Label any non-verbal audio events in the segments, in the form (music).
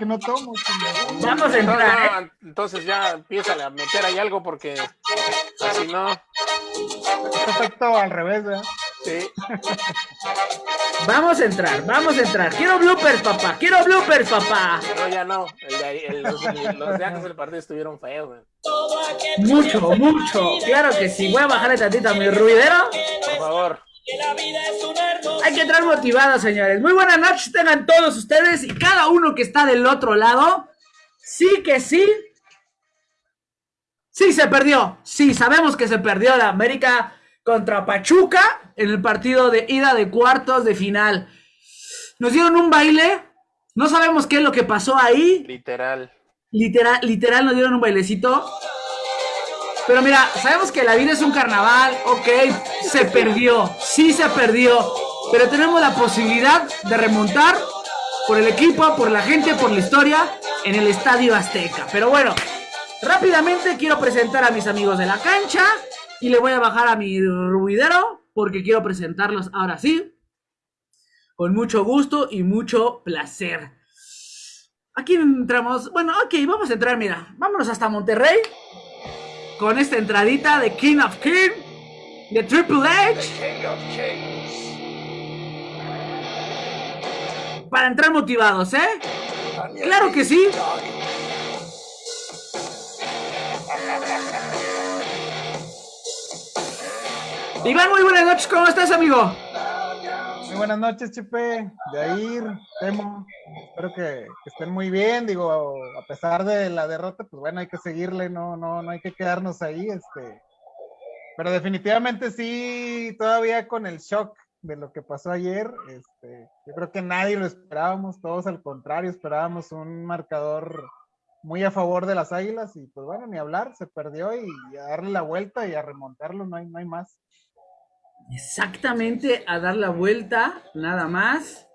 que no tomo. Vamos a entrar. ¿eh? entonces ya empieza a meter ahí algo porque así no. Perfecto al revés, ¿verdad? Sí. (laughs) Vamos a entrar, vamos a entrar. Quiero bloopers, papá. Quiero bloopers, papá. No, ya no. El de, el, los, los, de antes del partido estuvieron feos, güey. Mucho, mucho. Claro que sí. Voy a bajarle tantito a mi ruidero. Por favor. Hay que entrar motivados, señores. Muy buenas noches tengan todos ustedes y cada uno que está del otro lado. Sí que sí. Sí se perdió. Sí, sabemos que se perdió la América contra Pachuca en el partido de ida de cuartos de final. Nos dieron un baile. No sabemos qué es lo que pasó ahí. Literal. Literal, literal nos dieron un bailecito. Pero mira, sabemos que la vida es un carnaval, ok, se perdió, sí se perdió, pero tenemos la posibilidad de remontar por el equipo, por la gente, por la historia en el Estadio Azteca. Pero bueno, rápidamente quiero presentar a mis amigos de la cancha y le voy a bajar a mi ruidero porque quiero presentarlos ahora sí, con mucho gusto y mucho placer. Aquí entramos, bueno, ok, vamos a entrar, mira, vámonos hasta Monterrey con esta entradita de King of King, de Triple H. Para entrar motivados, ¿eh? Claro que sí. Iván, muy buenas noches, ¿cómo estás, amigo? Muy buenas noches, Chepe, Yair, Temo. Espero que, estén muy bien. Digo, a pesar de la derrota, pues bueno, hay que seguirle, no, no, no hay que quedarnos ahí. Este. Pero definitivamente sí, todavía con el shock de lo que pasó ayer, este, yo creo que nadie lo esperábamos, todos al contrario, esperábamos un marcador muy a favor de las águilas y pues bueno, ni hablar, se perdió y, a darle la vuelta y a remontarlo, no hay, no hay más. Exactamente, a dar la vuelta, nada más.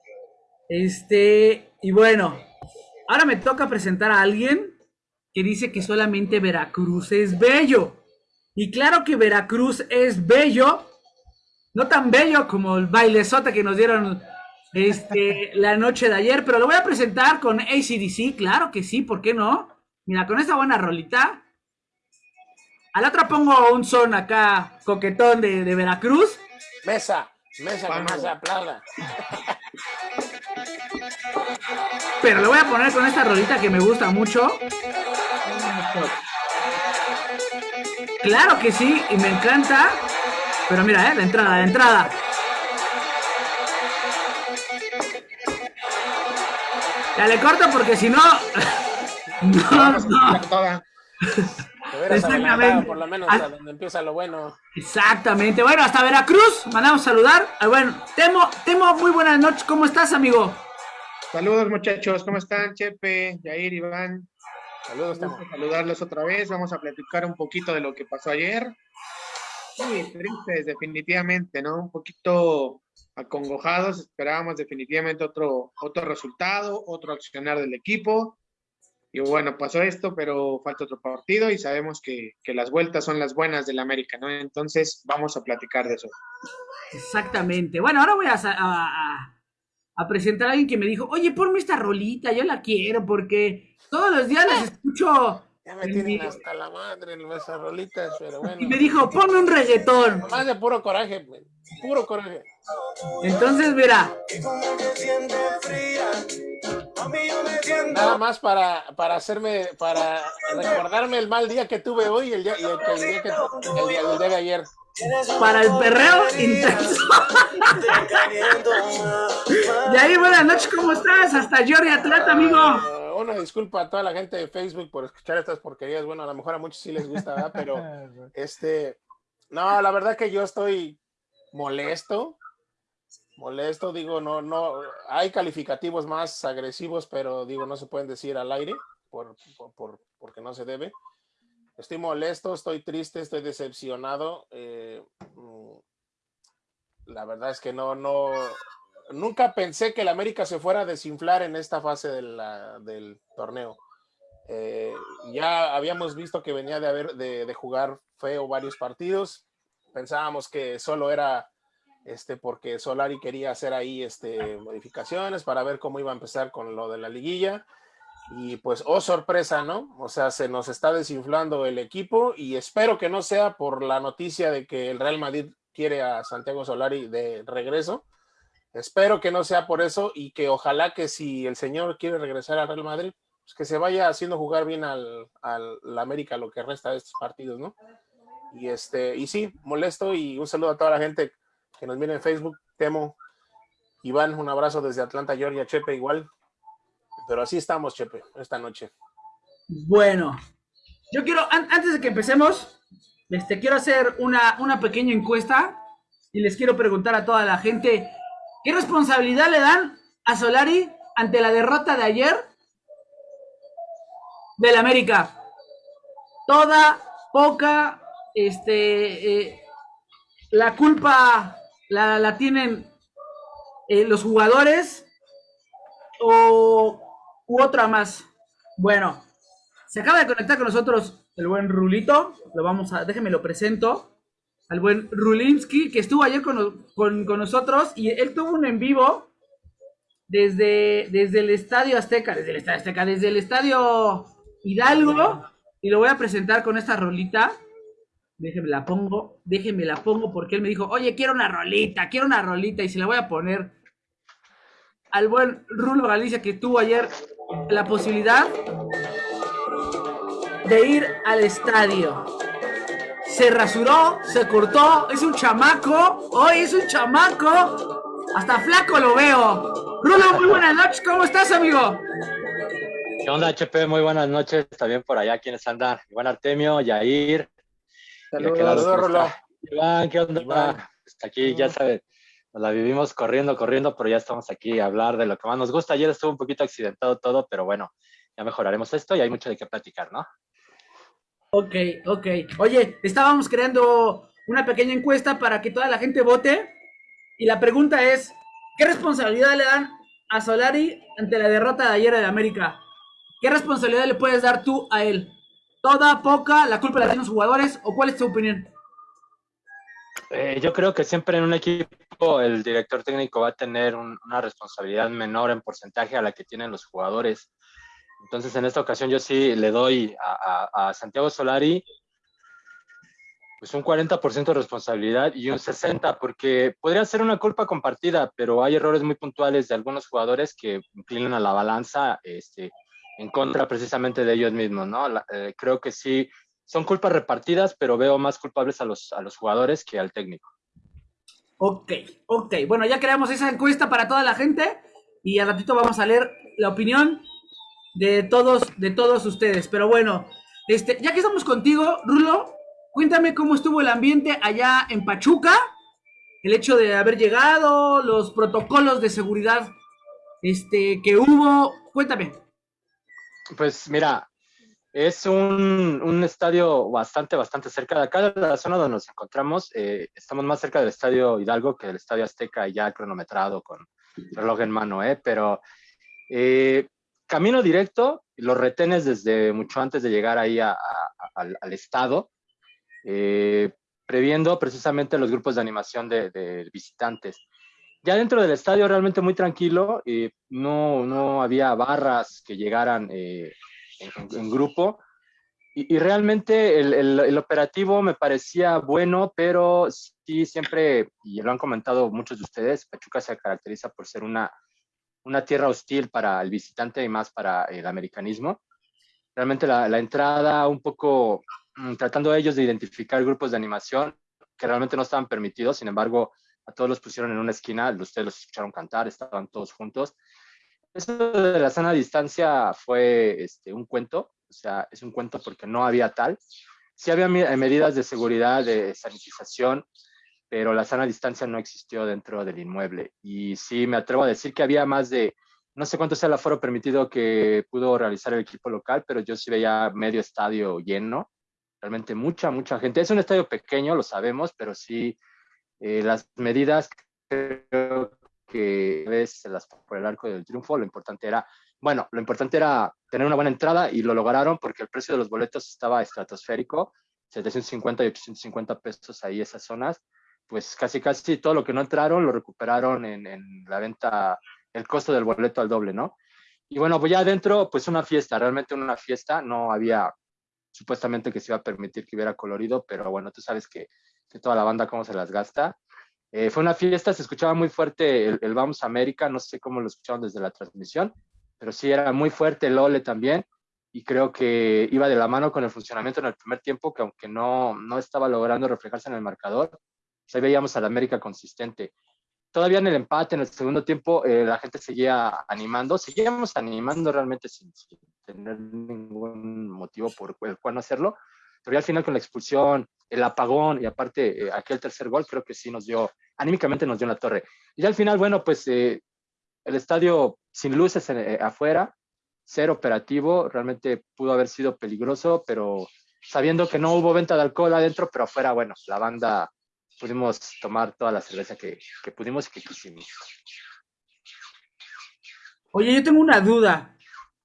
Este, y bueno, ahora me toca presentar a alguien que dice que solamente Veracruz es bello. Y claro que Veracruz es bello, no tan bello como el bailezote que nos dieron este, (laughs) la noche de ayer, pero lo voy a presentar con ACDC, claro que sí, ¿por qué no? Mira, con esta buena rolita. A la otra pongo un son acá coquetón de, de Veracruz. Mesa, mesa con más aplauda. Pero lo voy a poner con esta rolita que me gusta mucho. Claro que sí, y me encanta. Pero mira, eh, la entrada, la entrada. Ya le corto porque si no. (laughs) no, no. Exactamente. Por lo menos hasta donde empieza lo bueno. Exactamente. Bueno, hasta Veracruz. Mandamos saludar. Ah, bueno, Temo, Temo, muy buenas noches. ¿Cómo estás, amigo? Saludos, muchachos. ¿Cómo están, Chepe, Yair, Iván? Saludos, Temo. Saludarlos otra vez. Vamos a platicar un poquito de lo que pasó ayer. Sí, tristes, definitivamente, ¿no? Un poquito acongojados. Esperábamos definitivamente otro, otro resultado, otro accionar del equipo y bueno, pasó esto, pero falta otro partido y sabemos que, las vueltas son las buenas del América, ¿no? Entonces vamos a platicar de eso. Exactamente. Bueno, ahora voy a, a, presentar a alguien que me dijo, oye, ponme esta rolita, yo la quiero porque todos los días les escucho ya me tienen hasta la madre en esas rolitas, pero bueno. Y me dijo, ponme un reggaetón. Más de puro coraje, puro coraje. Entonces, mira. Nada más para, para hacerme, para recordarme el mal día que tuve hoy y el día, y el, día, que, el día, el día de ayer. Para el perreo intenso. y ahí, buenas noches, ¿cómo estás? Hasta Jordi Atlanta, amigo una disculpa a toda la gente de Facebook por escuchar estas porquerías. Bueno, a lo mejor a muchos sí les gusta, ¿verdad? Pero (laughs) este, no, la verdad que yo estoy molesto. Molesto, digo, no, no, hay calificativos más agresivos, pero digo, no se pueden decir al aire por, por, porque no se debe. Estoy molesto, estoy triste, estoy decepcionado. Eh, mm, la verdad es que no, no, nunca pensé que el América se fuera a desinflar en esta fase del torneo. Eh, ya habíamos visto que venía de, haber, de, jugar feo varios partidos. Pensábamos que solo era este, porque Solari quería hacer ahí este, modificaciones para ver cómo iba a empezar con lo de la liguilla. Y pues, oh sorpresa, ¿no? O sea, se nos está desinflando el equipo y espero que no sea por la noticia de que el Real Madrid quiere a Santiago Solari de regreso. Espero que no sea por eso y que ojalá que si el señor quiere regresar al Real Madrid, pues que se vaya haciendo jugar bien al, al América lo que resta de estos partidos, ¿no? Y este, y sí, molesto y un saludo a toda la gente que nos viene en Facebook, Temo, Iván, un abrazo desde Atlanta, Georgia, Chepe igual. Pero así estamos, Chepe, esta noche. Bueno, yo quiero, antes de que empecemos, este, quiero hacer una, una pequeña encuesta y les quiero preguntar a toda la gente, ¿qué responsabilidad le dan a Solari ante la derrota de ayer del América? Toda, poca, este, eh, la culpa la, la tienen eh, los jugadores o u otra más. Bueno, se acaba de conectar con nosotros el buen Rulito. Lo vamos a, déjenme lo presento. Al buen Rulinsky, que estuvo ayer con, nosotros y él tuvo un en vivo desde, desde el Estadio Azteca, desde el Estadio Azteca, desde el Estadio Hidalgo. Y lo voy a presentar con esta rolita. Déjenme la pongo, déjenme la pongo porque él me dijo, oye, quiero una rolita, quiero una rolita y se la voy a poner al buen Rulo Galicia que tuvo ayer la posibilidad de ir al estadio. Se rasuró, se cortó, es un chamaco, hoy es un chamaco, hasta flaco lo veo. Rulo, muy buenas noches, ¿cómo estás, amigo? ¿Qué onda, HP? Muy buenas noches, también por allá quienes andan. Iván Artemio, Yair, Saludos, Iván, ¿qué onda? aquí, ya sabes, nos la vivimos corriendo, corriendo, pero ya estamos aquí a hablar de lo que más nos gusta. Ayer estuvo un poquito accidentado todo, pero bueno, ya mejoraremos esto y hay mucho de qué platicar, ¿no? Ok, ok. Oye, estábamos creando una pequeña encuesta para que toda la gente vote. Y la pregunta es, ¿qué responsabilidad le dan a Solari ante la derrota de ayer de América? ¿Qué responsabilidad le puedes dar tú a él? ¿Toda, poca? ¿La culpa la tienen los jugadores? ¿O cuál es tu opinión? Eh, yo creo que siempre en un equipo el director técnico va a tener una responsabilidad menor en porcentaje a la que tienen los jugadores. Entonces, en esta ocasión yo sí le doy a, Santiago Solari pues un 40% de responsabilidad y un 60% porque podría ser una culpa compartida, pero hay errores muy puntuales de algunos jugadores que inclinan a la balanza este, en contra precisamente de ellos mismos, ¿no? Eh, creo que sí, son culpas repartidas, pero veo más culpables a los, a los jugadores que al técnico. Ok, ok. Bueno, ya creamos esa encuesta para toda la gente y al ratito vamos a leer la opinión de todos, de todos ustedes. Pero bueno, este, ya que estamos contigo, Rulo, cuéntame cómo estuvo el ambiente allá en Pachuca, el hecho de haber llegado, los protocolos de seguridad este, que hubo. Cuéntame. Pues mira, es un, un, estadio bastante, bastante cerca de acá, de la zona donde nos encontramos. Eh, estamos más cerca del estadio Hidalgo que del estadio Azteca, ya cronometrado con reloj en mano, ¿eh? Pero eh, camino directo, los retenes desde mucho antes de llegar ahí al, al, estado, eh, previendo precisamente los grupos de animación de visitantes ya dentro del estadio realmente muy tranquilo, eh, no, no había barras que llegaran eh, en, grupo y, y realmente el, el, el, operativo me parecía bueno, pero sí siempre, y lo han comentado muchos de ustedes, Pachuca se caracteriza por ser una, una tierra hostil para el visitante y más para el americanismo. Realmente la, la entrada un poco mm, tratando ellos de identificar grupos de animación que realmente no estaban permitidos, sin embargo, a todos los pusieron en una esquina, ustedes los escucharon cantar, estaban todos juntos. Eso de la sana distancia fue este, un cuento, o sea, es un cuento porque no había tal. Sí había medidas de seguridad, de sanitización, pero la sana distancia no existió dentro del inmueble. Y sí me atrevo a decir que había más de, no sé cuánto sea el aforo permitido que pudo realizar el equipo local, pero yo sí veía medio estadio lleno, realmente mucha, mucha gente. Es un estadio pequeño, lo sabemos, pero sí eh, las medidas creo que ves las por el arco del triunfo, lo importante era, bueno, lo importante era tener una buena entrada y lo lograron porque el precio de los boletos estaba estratosférico, 750 y 850 pesos ahí esas zonas, pues casi casi todo lo que no entraron lo recuperaron en, en la venta, el costo del boleto al doble, ¿no? Y bueno, pues ya adentro, pues una fiesta, realmente una fiesta, no había supuestamente que se iba a permitir que hubiera colorido, pero bueno, tú sabes que, que toda la banda cómo se las gasta. Eh, fue una fiesta, se escuchaba muy fuerte el, el, Vamos América, no sé cómo lo escucharon desde la transmisión, pero sí era muy fuerte el Ole también y creo que iba de la mano con el funcionamiento en el primer tiempo, que aunque no, no estaba logrando reflejarse en el marcador, pues ahí veíamos al América consistente. Todavía en el empate, en el segundo tiempo, eh, la gente seguía animando, seguíamos animando realmente sin, sin, tener ningún motivo por el cual no hacerlo, pero ya al final con la expulsión, el apagón y aparte eh, aquel tercer gol, creo que sí nos dio, anímicamente nos dio en la torre. Y al final, bueno, pues eh, el estadio sin luces eh, afuera, ser operativo, realmente pudo haber sido peligroso, pero sabiendo que no hubo venta de alcohol adentro, pero afuera, bueno, la banda pudimos tomar toda la cerveza que, que pudimos y que quisimos. Oye, yo tengo una duda.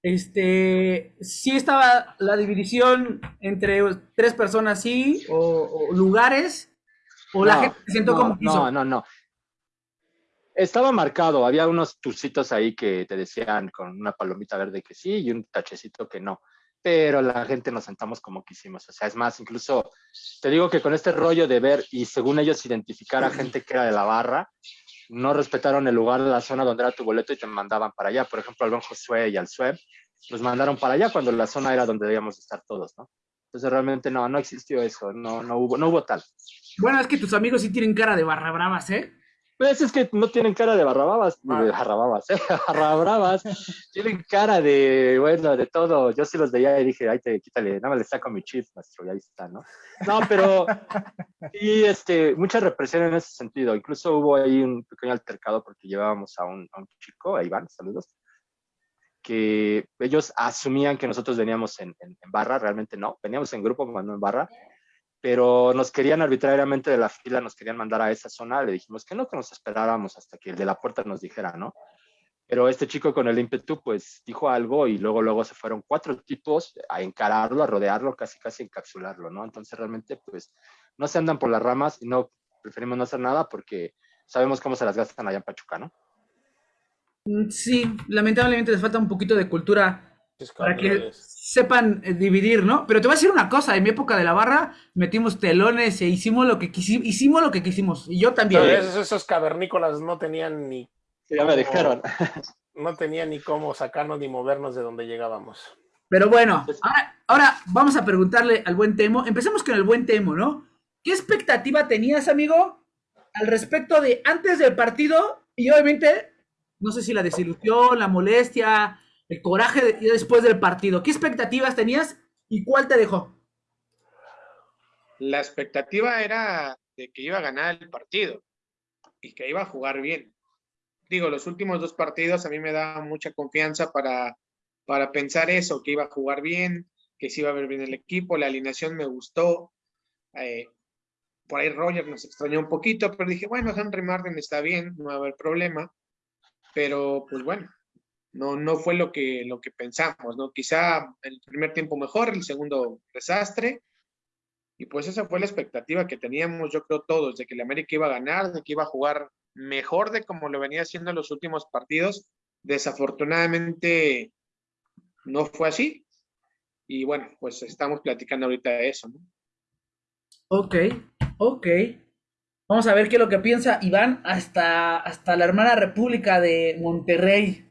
Este, ¿sí estaba la división entre tres personas, sí, o, o lugares? ¿O no, la gente se sentó no, como quiso? No, no, no. Estaba marcado, había unos turcitos ahí que te decían con una palomita verde que sí y un tachecito que no. Pero la gente nos sentamos como quisimos. O sea, es más, incluso te digo que con este rollo de ver y según ellos identificar a gente que era de la barra, no respetaron el lugar la zona donde era tu boleto y te mandaban para allá. Por ejemplo, al buen Josué y al Sueb los mandaron para allá cuando la zona era donde debíamos estar todos, ¿no? Entonces realmente no, no existió eso, no, no, hubo, no hubo tal. Bueno, es que tus amigos sí tienen cara de barra bravas, ¿eh? Pues es que no tienen cara de barrababas, ah. de barrababas, ¿eh? (laughs) tienen cara de, bueno, de todo. Yo sí los veía y dije, ay, te quítale, nada más le saco mi chip, maestro, y ahí está, ¿no? No, pero, (laughs) y este, mucha represión en ese sentido. Incluso hubo ahí un pequeño altercado porque llevábamos a un, a un chico, a Iván, saludos, que ellos asumían que nosotros veníamos en, en, en barra, realmente no, veníamos en grupo, no en barra, pero nos querían arbitrariamente de la fila, nos querían mandar a esa zona, le dijimos que no, que nos esperáramos hasta que el de la puerta nos dijera, ¿no? Pero este chico con el ímpetu, pues dijo algo y luego, luego se fueron cuatro tipos a encararlo, a rodearlo, casi, casi encapsularlo, ¿no? Entonces realmente, pues, no se andan por las ramas y no, preferimos no hacer nada porque sabemos cómo se las gastan allá en Pachuca, ¿no? Sí, lamentablemente les falta un poquito de cultura para que sepan eh, dividir, ¿no? Pero te voy a decir una cosa, en mi época de la barra metimos telones e hicimos lo que quisimos, hicimos lo que quisimos, y yo también. Esos, esos cavernícolas no tenían ni... Ya me dijeron. (laughs) No tenían ni cómo sacarnos ni movernos de donde llegábamos. Pero bueno, ahora, ahora vamos a preguntarle al buen Temo, empecemos con el buen Temo, ¿no? ¿Qué expectativa tenías, amigo, al respecto de antes del partido y obviamente, no sé si la desilusión, la molestia, el coraje de, después del partido. ¿Qué expectativas tenías y cuál te dejó? La expectativa era de que iba a ganar el partido y que iba a jugar bien. Digo, los últimos dos partidos a mí me da mucha confianza para, para pensar eso, que iba a jugar bien, que se iba a ver bien el equipo, la alineación me gustó. Eh, por ahí Roger nos extrañó un poquito, pero dije, bueno, Henry Martin está bien, no va a haber problema. Pero pues bueno, no, no fue lo que, lo que pensamos, ¿no? Quizá el primer tiempo mejor, el segundo desastre, y pues esa fue la expectativa que teníamos, yo creo todos, de que el América iba a ganar, de que iba a jugar mejor de como lo venía haciendo en los últimos partidos. Desafortunadamente no fue así. Y bueno, pues estamos platicando ahorita de eso, ¿no? Ok, ok. Vamos a ver qué es lo que piensa Iván hasta, hasta la hermana República de Monterrey.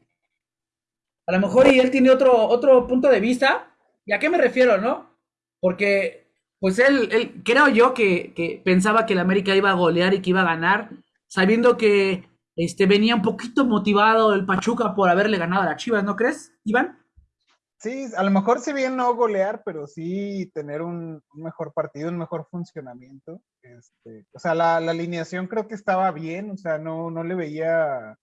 A lo mejor y él tiene otro, otro punto de vista. ¿Y a qué me refiero, no? Porque, pues él, él creo yo que, pensaba que el América iba a golear y que iba a ganar, sabiendo que este, venía un poquito motivado el Pachuca por haberle ganado a la Chivas, ¿no crees, Iván? Sí, a lo mejor si bien no golear, pero sí tener un, un mejor partido, un mejor funcionamiento. Este, o sea, la, la, alineación creo que estaba bien, o sea, no, no le veía,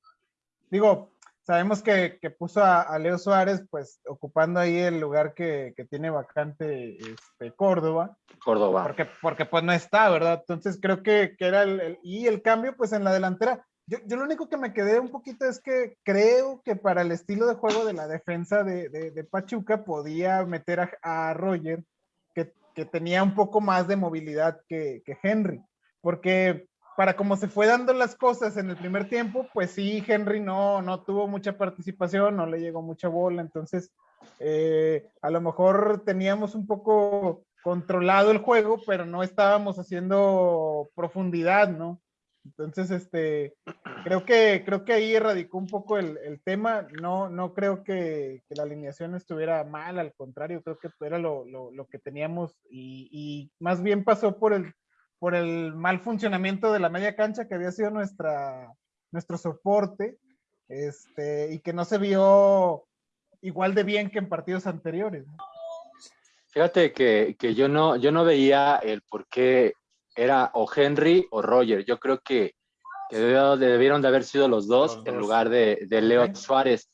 digo, sabemos que, que puso a, a, Leo Suárez, pues ocupando ahí el lugar que, que tiene vacante este, Córdoba. Córdoba. Porque, porque pues no está, ¿verdad? Entonces creo que, que era el, el, y el cambio pues en la delantera. Yo, yo, lo único que me quedé un poquito es que creo que para el estilo de juego de la defensa de, de, de Pachuca podía meter a, a Roger, que, que, tenía un poco más de movilidad que, que Henry, porque para como se fue dando las cosas en el primer tiempo, pues sí, Henry no, no tuvo mucha participación, no le llegó mucha bola, entonces eh, a lo mejor teníamos un poco controlado el juego, pero no estábamos haciendo profundidad, ¿no? Entonces, este, creo que, creo que ahí erradicó un poco el, el tema. No, no creo que, que, la alineación estuviera mal, al contrario, creo que era lo, lo, lo que teníamos y, y, más bien pasó por el, por el mal funcionamiento de la media cancha que había sido nuestra, nuestro soporte este, y que no se vio igual de bien que en partidos anteriores. Fíjate que, que yo, no, yo no veía el por qué era o Henry o Roger. Yo creo que, que debieron de haber sido los dos, los dos. en lugar de, de Leo okay. Suárez.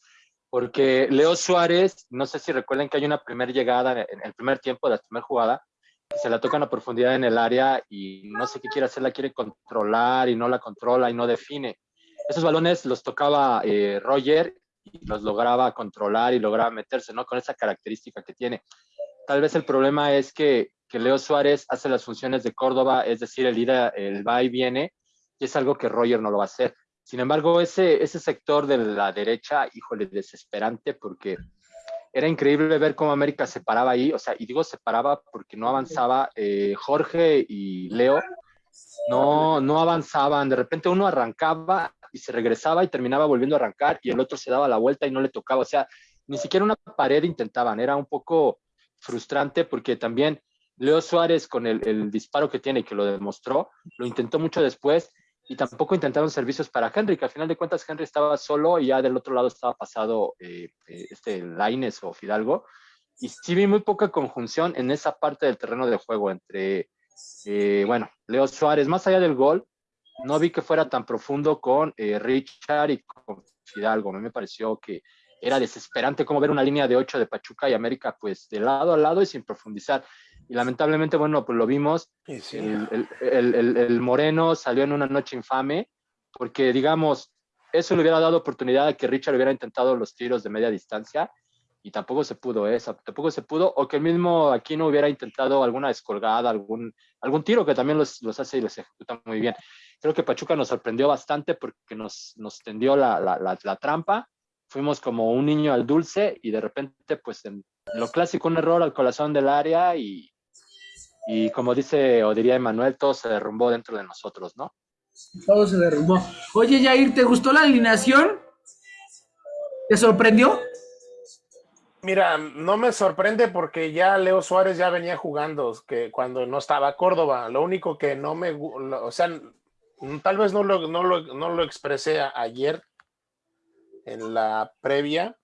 Porque Leo Suárez, no sé si recuerden que hay una primera llegada en el primer tiempo de la primera jugada, se la tocan a profundidad en el área y no sé qué quiere hacer, la quiere controlar y no la controla y no define. Esos balones los tocaba eh, Roger y los lograba controlar y lograba meterse, ¿no? Con esa característica que tiene. Tal vez el problema es que, que Leo Suárez hace las funciones de Córdoba, es decir, el, ir a, el va y viene, y es algo que Roger no lo va a hacer. Sin embargo, ese, ese sector de la derecha, híjole, desesperante, porque era increíble ver cómo América se paraba ahí, o sea, y digo se paraba porque no avanzaba eh, Jorge y Leo, no, no avanzaban, de repente uno arrancaba y se regresaba y terminaba volviendo a arrancar y el otro se daba la vuelta y no le tocaba, o sea, ni siquiera una pared intentaban, era un poco frustrante porque también Leo Suárez con el, el disparo que tiene que lo demostró, lo intentó mucho después y tampoco intentaron servicios para Henry, que al final de cuentas Henry estaba solo y ya del otro lado estaba pasado eh, este Laines o Fidalgo. Y sí vi muy poca conjunción en esa parte del terreno de juego entre, eh, bueno, Leo Suárez, más allá del gol, no vi que fuera tan profundo con eh, Richard y con Fidalgo. A mí me pareció que era desesperante como ver una línea de 8 de Pachuca y América, pues de lado a lado y sin profundizar y lamentablemente, bueno, pues lo vimos, sí, sí. El, el, el, el, Moreno salió en una noche infame, porque digamos, eso le hubiera dado oportunidad a que Richard hubiera intentado los tiros de media distancia, y tampoco se pudo, ¿eh? tampoco se pudo, o que el mismo Aquino hubiera intentado alguna descolgada, algún, algún tiro que también los, los hace y los ejecuta muy bien. Creo que Pachuca nos sorprendió bastante porque nos, nos tendió la, la, la, la trampa, fuimos como un niño al dulce y de repente, pues en lo clásico, un error al corazón del área y, y como dice o diría Emanuel, todo se derrumbó dentro de nosotros, ¿no? Todo se derrumbó. Oye, Jair, ¿te gustó la alineación? ¿Te sorprendió? Mira, no me sorprende porque ya Leo Suárez ya venía jugando que cuando no estaba Córdoba. Lo único que no me, o sea, tal vez no lo, no lo, no lo expresé ayer en la previa,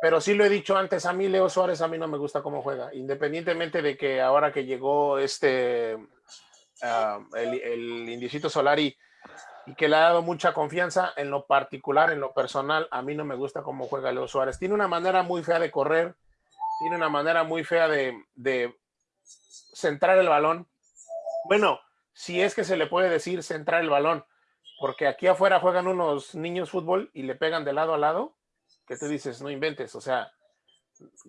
pero sí lo he dicho antes, a mí Leo Suárez a mí no me gusta cómo juega, independientemente de que ahora que llegó este, uh, el, el Indicito Solari y que le ha dado mucha confianza en lo particular, en lo personal, a mí no me gusta cómo juega Leo Suárez. Tiene una manera muy fea de correr, tiene una manera muy fea de, de centrar el balón. Bueno, si es que se le puede decir centrar el balón, porque aquí afuera juegan unos niños fútbol y le pegan de lado a lado que tú dices, no inventes, o sea,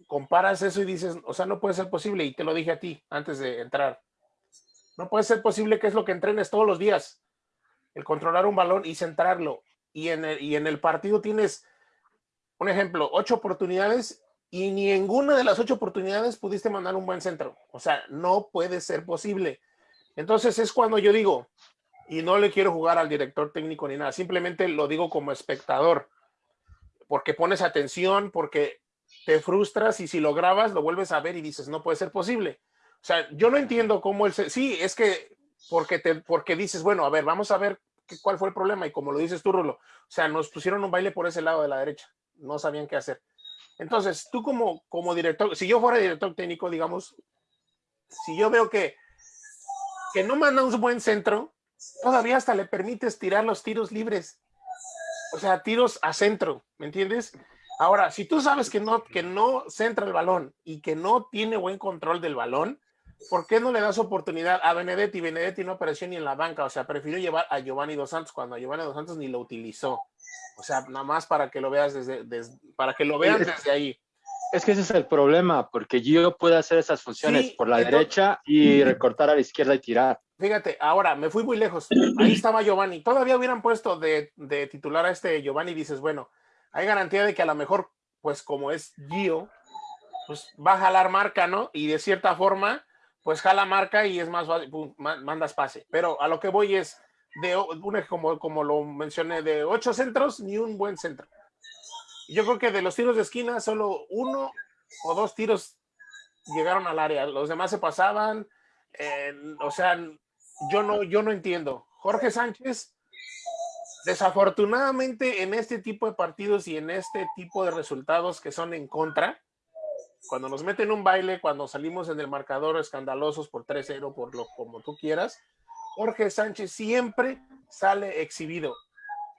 comparas eso y dices, o sea, no puede ser posible, y te lo dije a ti antes de entrar, no puede ser posible que es lo que entrenes todos los días, el controlar un balón y centrarlo, y en el, y en el partido tienes, un ejemplo, ocho oportunidades y ni ninguna de las ocho oportunidades pudiste mandar un buen centro, o sea, no puede ser posible. Entonces es cuando yo digo, y no le quiero jugar al director técnico ni nada, simplemente lo digo como espectador, porque pones atención, porque te frustras y si lo grabas lo vuelves a ver y dices, no puede ser posible. O sea, yo no entiendo cómo él. Sí, es que porque, te, porque dices, bueno, a ver, vamos a ver qué, cuál fue el problema y como lo dices tú, Rulo, o sea, nos pusieron un baile por ese lado de la derecha, no sabían qué hacer. Entonces, tú como, como director, si yo fuera director técnico, digamos, si yo veo que, que no manda un buen centro, todavía hasta le permites tirar los tiros libres o sea, tiros a centro, ¿me entiendes? Ahora, si tú sabes que no, que no centra el balón y que no tiene buen control del balón, ¿por qué no le das oportunidad a Benedetti? Benedetti no apareció ni en la banca, o sea, prefirió llevar a Giovanni Dos Santos cuando a Giovanni Dos Santos ni lo utilizó. O sea, nada más para que lo veas desde, desde para que lo vean desde ahí. Es que ese es el problema, porque Gio puede hacer esas funciones sí, por la entonces, derecha y recortar a la izquierda y tirar. Fíjate, ahora me fui muy lejos. Ahí (clears throat) estaba Giovanni. Todavía hubieran puesto de, de titular a este Giovanni. Dices, bueno, hay garantía de que a lo mejor, pues como es Gio, pues va a jalar marca, ¿no? Y de cierta forma, pues jala marca y es más fácil, mandas pase. Pero a lo que voy es, de una, como, como lo mencioné, de ocho centros, ni un buen centro. Yo creo que de los tiros de esquina, solo uno o dos tiros llegaron al área. Los demás se pasaban. o sea, yo no, yo no entiendo. Jorge Sánchez, desafortunadamente en este tipo de partidos y en este tipo de resultados que son en contra, cuando nos meten un baile, cuando salimos en el marcador escandalosos por 3-0, por lo como tú quieras, Jorge Sánchez siempre sale exhibido,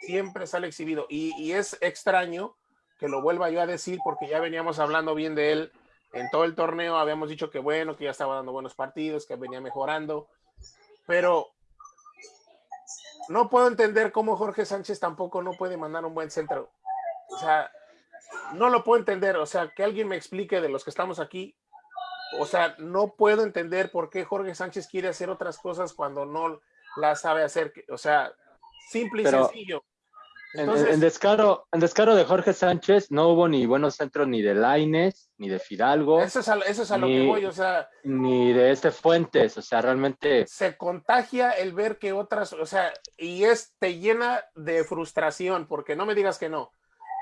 siempre sale exhibido. Y, es extraño que lo vuelva yo a decir porque ya veníamos hablando bien de él en todo el torneo, habíamos dicho que bueno, que ya estaba dando buenos partidos, que venía mejorando, pero no puedo entender cómo Jorge Sánchez tampoco no puede mandar un buen centro. O sea, no lo puedo entender. O sea, que alguien me explique de los que estamos aquí o sea, no puedo entender por qué Jorge Sánchez quiere hacer otras cosas cuando no las sabe hacer. O sea, simple y sencillo. En, descaro, en descaro de Jorge Sánchez no hubo ni buenos centros ni de Laines, ni de Fidalgo. Eso es a, eso es a lo que voy, o sea. Ni de este Fuentes, o sea, realmente. Se contagia el ver que otras, o sea, y es, te llena de frustración, porque no me digas que no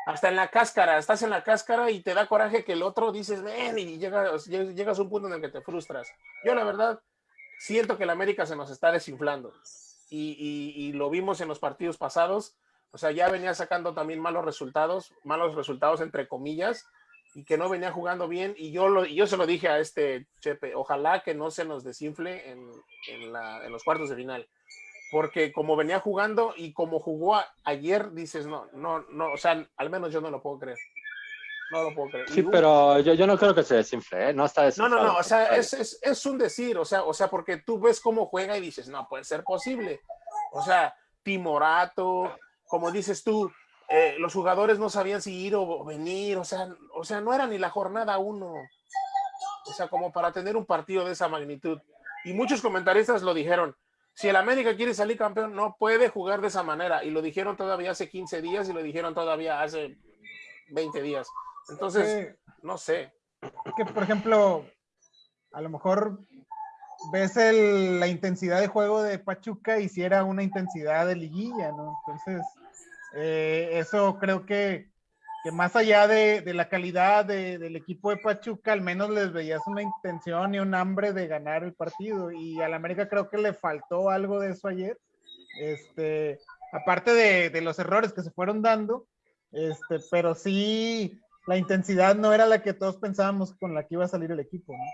hasta en la cáscara, estás en la cáscara y te da coraje que el otro dices, ven, y llegas, llegas a un punto en el que te frustras. Yo la verdad siento que el América se nos está desinflando y, y, lo vimos en los partidos pasados, o sea, ya venía sacando también malos resultados, malos resultados entre comillas, y que no venía jugando bien, y yo, lo, yo se lo dije a este Chepe, ojalá que no se nos desinfle en, en, la, en los cuartos de final porque como venía jugando y como jugó ayer, dices, no, no, no, o sea, al menos yo no lo puedo creer. No lo puedo creer. Sí, pero yo, yo, no creo que se desinfle, ¿eh? No está No, no, no, o sea, es, es, es, un decir, o sea, o sea, porque tú ves cómo juega y dices, no, puede ser posible. O sea, Timorato, como dices tú, eh, los jugadores no sabían si ir o venir, o sea, o sea, no era ni la jornada uno. O sea, como para tener un partido de esa magnitud. Y muchos comentaristas lo dijeron, si el América quiere salir campeón, no puede jugar de esa manera. Y lo dijeron todavía hace 15 días y lo dijeron todavía hace 20 días. Entonces, no sé. que, por ejemplo, a lo mejor ves la intensidad de juego de Pachuca y si era una intensidad de liguilla, ¿no? Entonces, eh, eso creo que que más allá de, de la calidad de, del equipo de Pachuca, al menos les veías una intención y un hambre de ganar el partido. Y al América creo que le faltó algo de eso ayer. Este, aparte de, de los errores que se fueron dando, este, pero sí, la intensidad no era la que todos pensábamos con la que iba a salir el equipo. ¿no?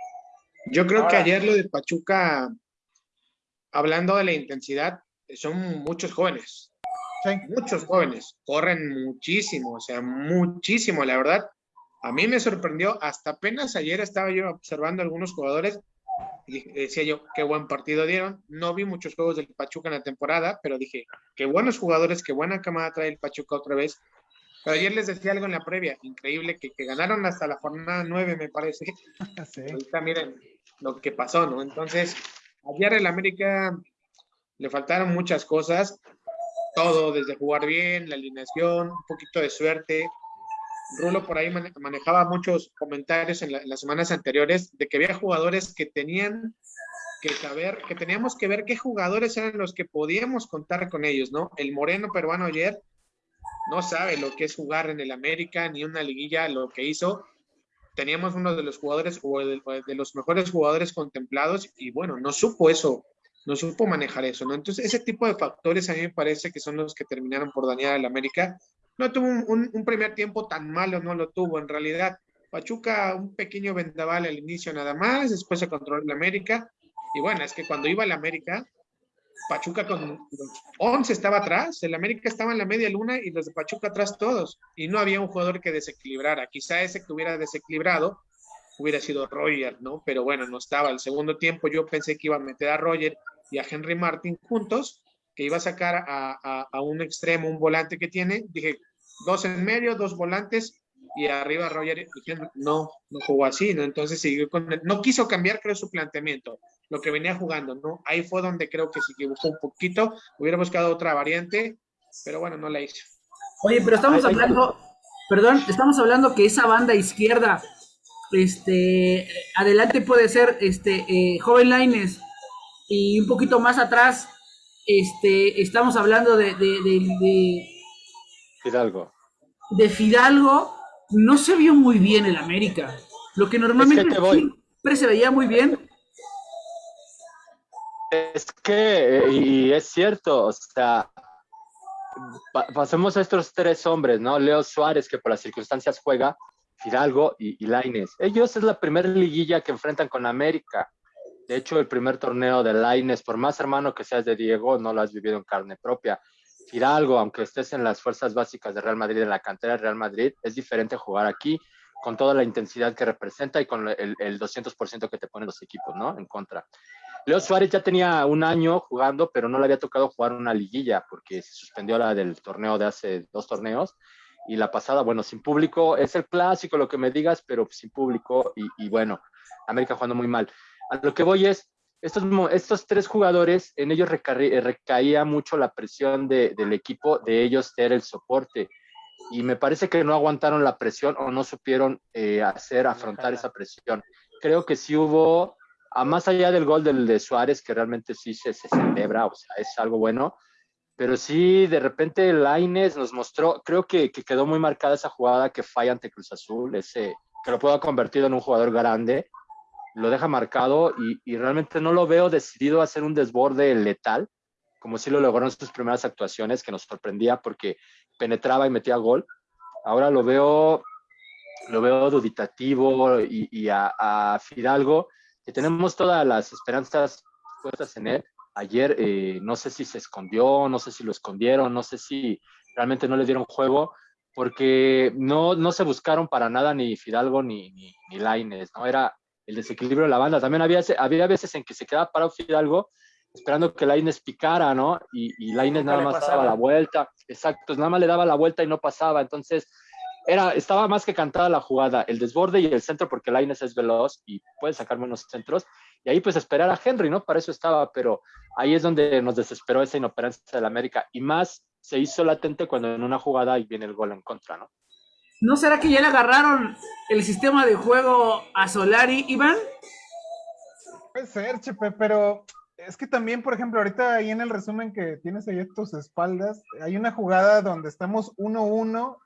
Yo creo que ayer lo de Pachuca, hablando de la intensidad, son muchos jóvenes. Muchos jóvenes corren muchísimo, o sea, muchísimo, la verdad. A mí me sorprendió, hasta apenas ayer estaba yo observando algunos jugadores y decía yo, qué buen partido dieron. No vi muchos juegos del Pachuca en la temporada, pero dije, qué buenos jugadores, qué buena camada trae el Pachuca otra vez. Pero ayer les decía algo en la previa, increíble, que, que ganaron hasta la jornada 9, me parece. (laughs) Sí. Ahorita miren lo que pasó, ¿no? Entonces, ayer el América le faltaron muchas cosas todo, desde jugar bien, la alineación, un poquito de suerte. Rulo por ahí manejaba muchos comentarios en, las semanas anteriores de que había jugadores que tenían que saber, que teníamos que ver qué jugadores eran los que podíamos contar con ellos, ¿no? El moreno peruano ayer no sabe lo que es jugar en el América, ni una liguilla, lo que hizo. Teníamos uno de los jugadores o de los mejores jugadores contemplados y bueno, no supo eso no supo manejar eso, ¿no? Entonces, ese tipo de factores a mí me parece que son los que terminaron por dañar al América. No tuvo un, primer tiempo tan malo, no lo tuvo en realidad. Pachuca, un pequeño vendaval al inicio nada más, después se controló el América. Y bueno, es que cuando iba el América, Pachuca con 11 estaba atrás, el América estaba en la media luna y los de Pachuca atrás todos. Y no había un jugador que desequilibrara. Quizá ese que hubiera desequilibrado hubiera sido Roger, ¿no? Pero bueno, no estaba. El segundo tiempo yo pensé que iba a meter a Roger y a Henry Martin juntos, que iba a sacar a, a, un extremo, un volante que tiene. Dije, dos en medio, dos volantes y arriba Roger no, no jugó así, ¿no? Entonces siguió con no quiso cambiar, creo, su planteamiento. lo que venía jugando, ¿no? Ahí fue donde creo que se equivocó un poquito, hubiera buscado otra variante, pero bueno, no la hizo. Oye, pero estamos hablando, perdón, estamos hablando que esa banda izquierda, este, adelante puede ser, este, eh, Joven Laines, y un poquito más atrás, este, estamos hablando de, de, de, Fidalgo. De Fidalgo, no se vio muy bien el América. Lo que normalmente siempre se veía muy bien, es que, y es cierto, o sea, pasemos a estos tres hombres, ¿no? Leo Suárez, que por las circunstancias juega, Fidalgo y, y Laines. Ellos es la primera liguilla que enfrentan con América. De hecho, el primer torneo de Laines, por más hermano que seas de Diego, no lo has vivido en carne propia. Fidalgo, aunque estés en las fuerzas básicas de Real Madrid, en la cantera de Real Madrid, es diferente jugar aquí con toda la intensidad que representa y con el, el 200% que te ponen los equipos, ¿no? En contra. Leo Suárez ya tenía un año jugando, pero no le había tocado jugar una liguilla porque se suspendió la del torneo de hace dos torneos. Y la pasada, bueno, sin público, es el clásico, lo que me digas, pero sin público. Y, bueno, América jugando muy mal. A lo que voy es, estos, estos tres jugadores, en ellos recaía mucho la presión del equipo, de ellos ser el soporte. Y me parece que no aguantaron la presión o no supieron eh, hacer, afrontar esa presión. Creo que sí hubo a más allá del gol del de Suárez, que realmente sí se, celebra, o sea, es algo bueno, pero sí, de repente Laines nos mostró, creo que, quedó muy marcada esa jugada que falla ante Cruz Azul, ese que lo puedo ha convertido en un jugador grande, lo deja marcado y, realmente no lo veo decidido a hacer un desborde letal, como sí lo logró en sus primeras actuaciones, que nos sorprendía porque penetraba y metía gol. Ahora lo veo, lo veo duditativo y, a, a Fidalgo que tenemos todas las esperanzas puestas en él. Ayer eh, no sé si se escondió, no sé si lo escondieron, no sé si realmente no le dieron juego, porque no, no se buscaron para nada ni Fidalgo ni, ni, ni Laines, ¿no? Era el desequilibrio de la banda. También había, había veces en que se quedaba parado Fidalgo esperando que Laines picara, ¿no? Y, y Laines nada más daba la vuelta. Exacto, nada más le daba la vuelta y no pasaba. Entonces, era, estaba más que cantada la jugada, el desborde y el centro, porque Laines es veloz y puede sacar menos centros. Y ahí pues esperar a Henry, ¿no? Para eso estaba, pero ahí es donde nos desesperó esa inoperancia del América. Y más se hizo latente cuando en una jugada y viene el gol en contra, ¿no? ¿No será que ya le agarraron el sistema de juego a Solari, Iván? Puede ser, Chepe, pero es que también, por ejemplo, ahorita ahí en el resumen que tienes ahí a tus espaldas, hay una jugada donde estamos 1-1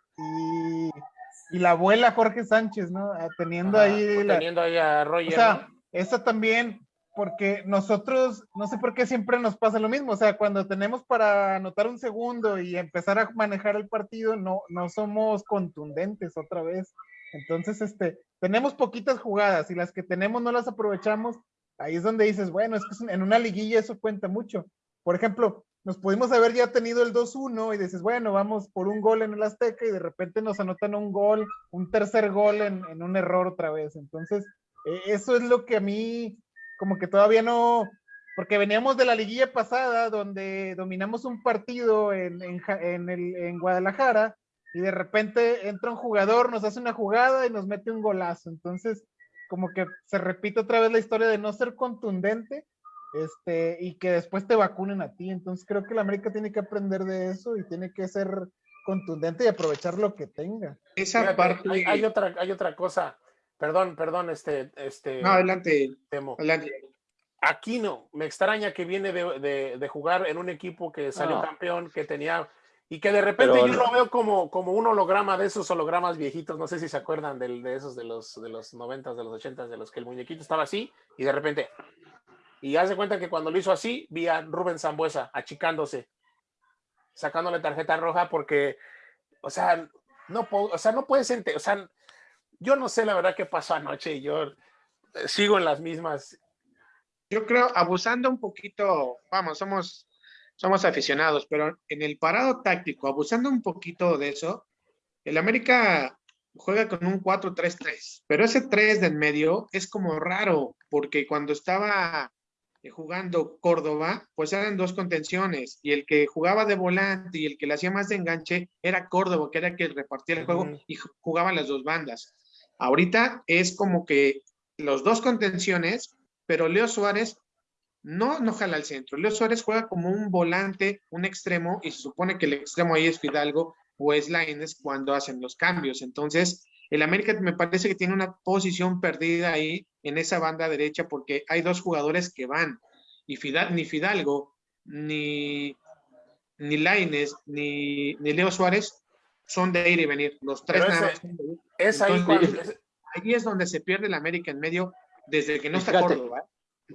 y, la abuela Jorge Sánchez, ¿no? Ah, teniendo ahí. Teniendo ahí a Roger. O sea, esa también, porque nosotros, no sé por qué siempre nos pasa lo mismo, o sea, cuando tenemos para anotar un segundo y empezar a manejar el partido, no, no somos contundentes otra vez. Entonces, este, tenemos poquitas jugadas y las que tenemos no las aprovechamos. Ahí es donde dices, bueno, es que en una liguilla eso cuenta mucho. Por ejemplo, nos pudimos haber ya tenido el 2-1 y dices, bueno, vamos por un gol en el Azteca y de repente nos anotan un gol, un tercer gol en, un error otra vez. Entonces, eh, eso es lo que a mí, como que todavía no, porque veníamos de la liguilla pasada donde dominamos un partido en, en, el, en Guadalajara y de repente entra un jugador, nos hace una jugada y nos mete un golazo. Entonces, como que se repite otra vez la historia de no ser contundente este, y que después te vacunen a ti. Entonces creo que la América tiene que aprender de eso y tiene que ser contundente y aprovechar lo que tenga. Esa parte... hay, otra, hay otra cosa. Perdón, perdón, este, este. No, adelante. Temo. Adelante. no me extraña que viene de, de, jugar en un equipo que salió campeón, que tenía y que de repente yo lo veo como, como un holograma de esos hologramas viejitos, no sé si se acuerdan de, de esos de los de los noventas, de los ochentas, de los que el muñequito estaba así y de repente y hace cuenta que cuando lo hizo así, vi a Rubén Zambuesa achicándose, sacándole tarjeta roja porque, o sea, no, o sea, no puedes o sea, yo no sé la verdad qué pasó anoche yo eh, sigo en las mismas. Yo creo, abusando un poquito, vamos, somos, somos aficionados, pero en el parado táctico, abusando un poquito de eso, el América juega con un 4-3-3, pero ese 3 de en medio es como raro, porque cuando estaba eh, jugando Córdoba, pues eran dos contenciones y el que jugaba de volante y el que le hacía más de enganche era Córdoba, que era el que repartía el juego y jugaban las dos bandas. Ahorita es como que los dos contenciones, pero Leo Suárez no, no jala al centro. Leo Suárez juega como un volante, un extremo, y se supone que el extremo ahí es Fidalgo o es Laines cuando hacen los cambios. Entonces, el América me parece que tiene una posición perdida ahí en esa banda derecha porque hay dos jugadores que van. Y ni Fidalgo, ni, ni Laines, ni, ni Leo Suárez son de ir y venir. Los tres nada es ahí, ahí es donde se pierde el América en medio desde que no está Córdoba.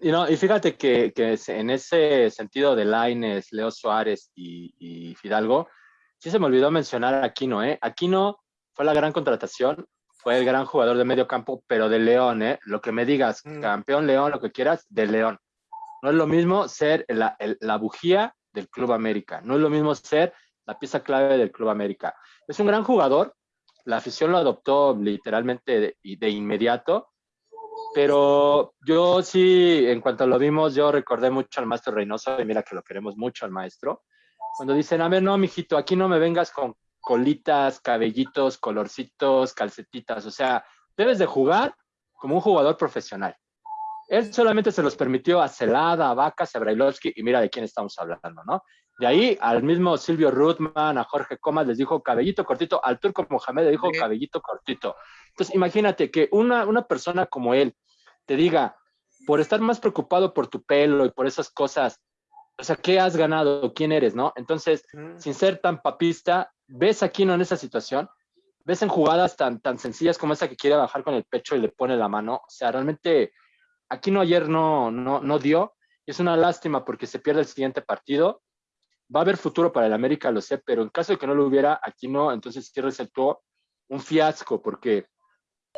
Y, no, y fíjate que, que, en ese sentido de Laines, Leo Suárez y, Fidalgo, sí se me olvidó mencionar a Aquino, ¿eh? Aquino fue la gran contratación, fue el gran jugador de medio campo, pero de León, ¿eh? Lo que me digas, mm. campeón León, lo que quieras, de León. No es lo mismo ser la, la bujía del Club América, no es lo mismo ser la pieza clave del Club América. Es un gran jugador, la afición lo adoptó literalmente de, de inmediato, pero yo sí, en cuanto lo vimos, yo recordé mucho al maestro Reynoso, y mira que lo queremos mucho al maestro, cuando dicen, a ver, no, mijito, aquí no me vengas con colitas, cabellitos, colorcitos, calcetitas, o sea, debes de jugar como un jugador profesional. Él solamente se los permitió a Celada, a Vacas, a Brailovsky, y mira de quién estamos hablando, ¿no? De ahí al mismo Silvio Ruthman, a Jorge Comas les dijo cabellito cortito, al turco Mohamed le dijo cabellito cortito. Entonces, imagínate que una, una persona como él, te diga, por estar más preocupado por tu pelo y por esas cosas, o sea, ¿qué has ganado? ¿Quién eres? ¿No? Entonces, sin ser tan papista, ves a Kino en esa situación, ves en jugadas tan, tan sencillas como esa que quiere bajar con el pecho y le pone la mano. O sea, realmente Aquino ayer no, no, no dio. Y es una lástima porque se pierde el siguiente partido. Va a haber futuro para el América, lo sé, pero en caso de que no lo hubiera, Aquino, entonces sí resultó un fiasco porque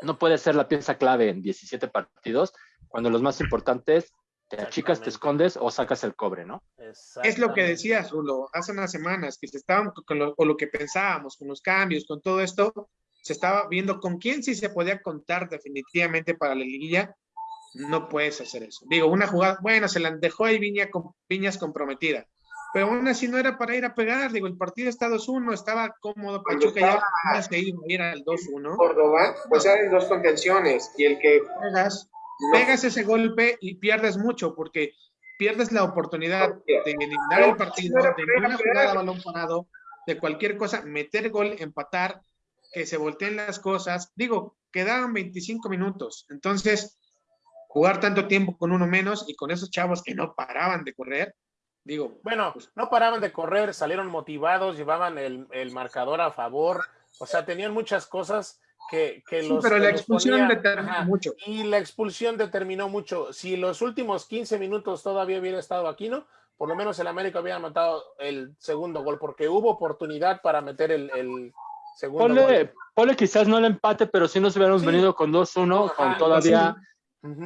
no puede ser la pieza clave en 17 partidos cuando los más importantes te achicas, te escondes o sacas el cobre, ¿no? Es lo que decías, Rulo, hace unas semanas que se estaban con lo, con lo, que pensábamos, con los cambios, con todo esto, se estaba viendo con quién sí se podía contar definitivamente para la liguilla. No puedes hacer eso. Digo, una jugada, bueno, se la dejó ahí Viña, con, Viñas comprometida pero aún así no era para ir a pegar, digo, el partido está 2-1, estaba cómodo, Pachuca ya no se iba a ir al 2-1. Córdoba, pues eran dos contenciones, y el que pegas, pegas ese golpe y pierdes mucho, porque pierdes la oportunidad de eliminar el partido, de una jugada balón parado, de cualquier cosa, meter gol, empatar, que se volteen las cosas. Digo, quedaban 25 minutos, entonces jugar tanto tiempo con uno menos y con esos chavos que no paraban de correr, Digo, bueno, pues, no paraban de correr, salieron motivados, llevaban el, marcador a favor, o sea, tenían muchas cosas que, que sí, pero la expulsión determinó mucho. Y la expulsión determinó mucho. Si los últimos 15 minutos todavía hubiera estado aquí, ¿no? Por lo menos el América hubiera matado el segundo gol, porque hubo oportunidad para meter el, segundo gol. Ponle quizás no el empate, pero si nos hubiéramos venido con 2-1, con todavía,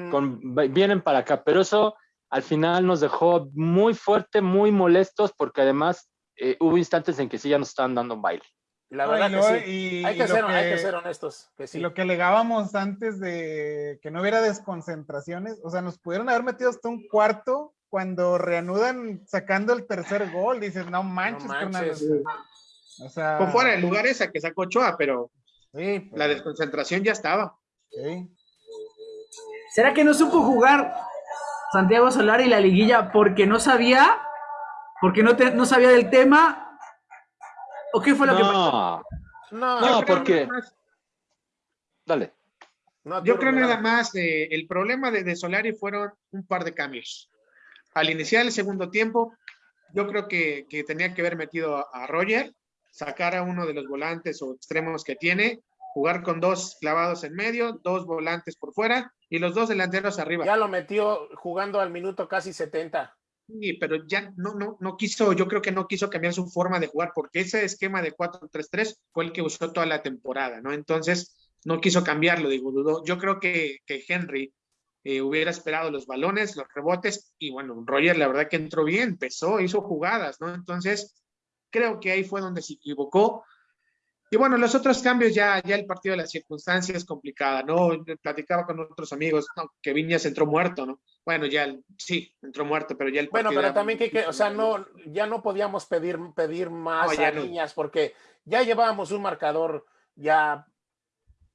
con, vienen para acá, pero eso al final nos dejó muy fuerte, muy molestos, porque además eh, hubo instantes en que sí ya nos estaban dando un baile. La verdad que sí. hay, que ser, honestos. Que sí. Lo que alegábamos antes de que no hubiera desconcentraciones, o sea, nos pudieron haber metido hasta un cuarto cuando reanudan sacando el tercer gol. Dices, no manches, no O sea, Fue fuera de lugar esa que sacó Choa, pero la desconcentración ya estaba. ¿Será que no supo jugar Santiago Solar y la liguilla porque no sabía, porque no, no sabía del tema, o qué fue lo que pasó? No, no, porque... Dale. yo creo nada más, eh, el problema de, de, Solari fueron un par de cambios. Al iniciar el segundo tiempo, yo creo que, que tenía que haber metido a, a, Roger, sacar a uno de los volantes o extremos que tiene, jugar con dos clavados en medio, dos volantes por fuera y los dos delanteros arriba. Ya lo metió jugando al minuto casi 70. Sí, pero ya no, no, no quiso, yo creo que no quiso cambiar su forma de jugar, porque ese esquema de 4-3-3 fue el que usó toda la temporada, ¿no? Entonces, no quiso cambiarlo, digo, dudó. Yo creo que, que Henry eh, hubiera esperado los balones, los rebotes, y bueno, Roger la verdad que entró bien, empezó, hizo jugadas, ¿no? Entonces, creo que ahí fue donde se equivocó. Y bueno, los otros cambios ya, ya el partido de las circunstancias es complicada, ¿no? Platicaba con otros amigos, que Viñas entró muerto, ¿no? Bueno, ya sí, entró muerto, pero ya el Bueno, pero también que, o sea, no, ya no podíamos pedir, pedir más a Viñas porque ya llevábamos un marcador ya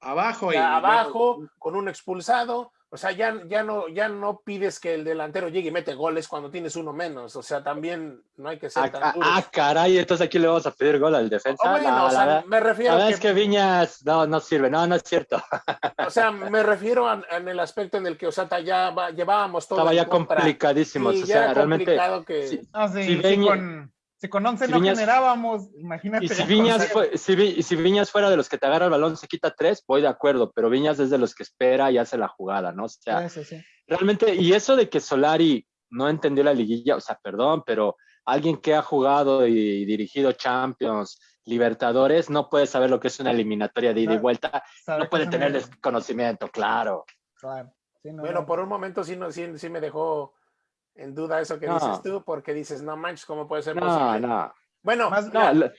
abajo y abajo, con un expulsado. O sea, ya, ya, no, ya no pides que el delantero llegue y mete goles cuando tienes uno menos. O sea, también no hay que ser Ah, tan ah, duros. ah, caray, entonces aquí le vamos a pedir gol al defensa. Ah, bueno, No, o sea, la, me refiero la verdad que, es que Viñas no, no sirve, no, no es cierto. o sea, (laughs) me refiero a- en el aspecto en el que, o sea, ta- ya va- llevábamos todo Estaba ya contra. complicadísimo. Sí, o ya sea, era realmente. complicado que... sí, Ah, sí, Si con, si con 11 si no Viñas- generábamos, imagínate. Y si Viñas, fue, si, Vi- si Viñas fuera de los que te agarra el balón, se quita tres, voy de acuerdo, pero Viñas es de los que espera y hace la jugada, ¿no? O sea, Sí, sí, sí. realmente, y eso de que Solari no entendió la liguilla, o sea, perdón, pero alguien que ha jugado y dirigido Champions, Libertadores, no puede saber lo que es una eliminatoria de ida y vuelta, no puede tener desconocimiento, claro. Claro. Sí, no, Bueno, no. por un momento sí, no, sí, sí me dejó en duda eso que No. dices tú, porque dices, no manches, ¿cómo puede ser No, posible? no. Bueno, Más- No,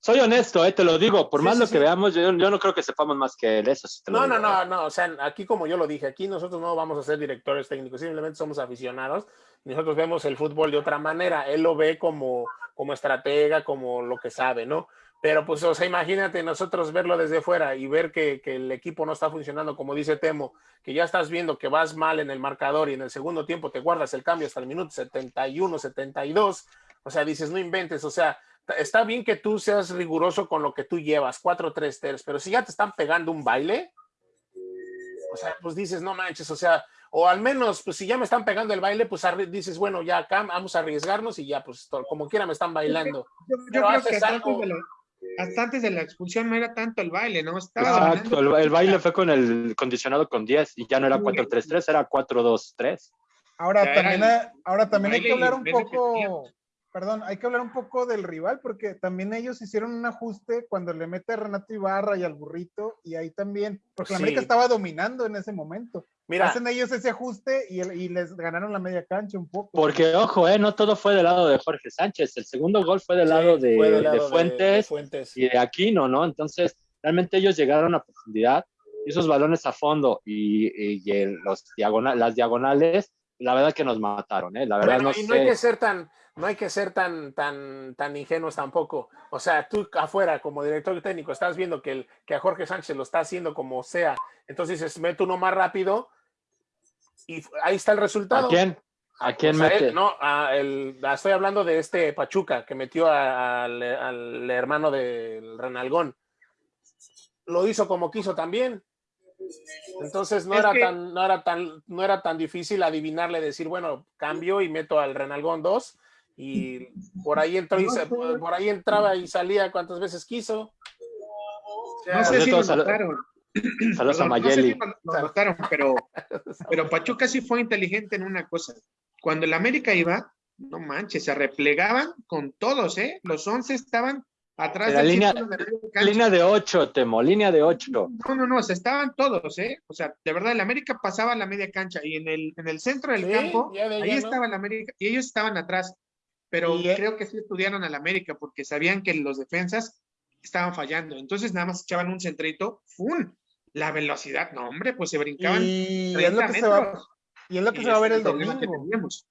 soy honesto, eh, te lo digo, por Sí, más sí, lo sí. que veamos, yo, yo no creo que sepamos más que él, eso sí te lo No, no, digo. no, no, o sea, aquí como yo lo dije, aquí nosotros no vamos a ser directores técnicos, simplemente somos aficionados, nosotros vemos el fútbol de otra manera, él lo ve como, como estratega, como lo que sabe, ¿no? Pero pues, o sea, imagínate nosotros verlo desde fuera y ver que, que el equipo no está funcionando, como dice Temo, que ya estás viendo que vas mal en el marcador y en el segundo tiempo te guardas el cambio hasta el minuto 71, 72, o sea, dices, no inventes, o sea, está bien que tú seas riguroso con lo que tú llevas, 4-3-3, pero si ya te están pegando un baile, o sea, pues dices, no manches, o sea, o al menos, pues si ya me están pegando el baile, pues dices, bueno, ya acá vamos a arriesgarnos y ya, pues como quiera me están bailando. Yo, yo creo que algo. de hasta antes de la expulsión no era tanto el baile, ¿no? Estaba Exacto, el, baile fue con el condicionado con 10 y ya no era 4-3-3, era 4-2-3. Ahora también, el- ahora también hay que hablar un poco, perdón, hay que hablar un poco del rival, porque también ellos hicieron un ajuste cuando le mete a Renato Ibarra y al burrito, y ahí también, porque la Sí. América estaba dominando en ese momento. Mira, Hacen ellos ese ajuste y, el- y les ganaron la media cancha un poco. Porque, ojo, eh, no todo fue del lado de Jorge Sánchez, el segundo gol fue del sí, lado de, fue del de lado Fuentes de Fuentes. y de Aquino, ¿no? Entonces, realmente ellos llegaron a profundidad y esos balones a fondo y, y- el- los diagonal, las diagonales, la verdad que nos mataron, ¿eh? La verdad Bueno, no y no hay sé. que ser tan, no hay que ser tan, tan, tan ingenuos tampoco. O sea, tú afuera, como director técnico, estás viendo que, el, que a Jorge Sánchez lo está haciendo como sea. Entonces dices, mete uno más rápido y ahí está el resultado. ¿A quién? ¿A quién sea, mete? él- no, a el- a- estoy hablando de este Pachuca que metió a- al, al hermano del Renalgón. Lo hizo como quiso también. Entonces no Es era que- tan, no era tan, no era tan difícil adivinarle, decir, bueno, cambio y meto al Renalgón 2 y por ahí entró y se- por ahí entraba y salía cuantas veces quiso. O sea, No sé si lo notaron. (clears throat) Saludos a Perdón, no sé si Mayeli. lo- lo notaron, pero, (laughs) pero Pachuca sí fue inteligente en una cosa. Cuando el América iba, no manches, se replegaban con todos, ¿eh? Los 11 estaban atrás La del línea- de media cancha. Línea de 8, Temo, línea de 8. No, no, no, o sea, estaban todos, ¿eh? O sea, de verdad, el América pasaba la media cancha y en el, en el centro del Sí, campo, ya de ahí estaba el América y ellos estaban atrás. Pero Y, eh, creo que sí estudiaron al América porque sabían que los defensas estaban fallando. Entonces nada más echaban un centrito, ¡fum! La velocidad, no, hombre, pues se brincaban Y es lo 30 que se va, metros. y es lo que Y se va a ver el que domingo. teníamos.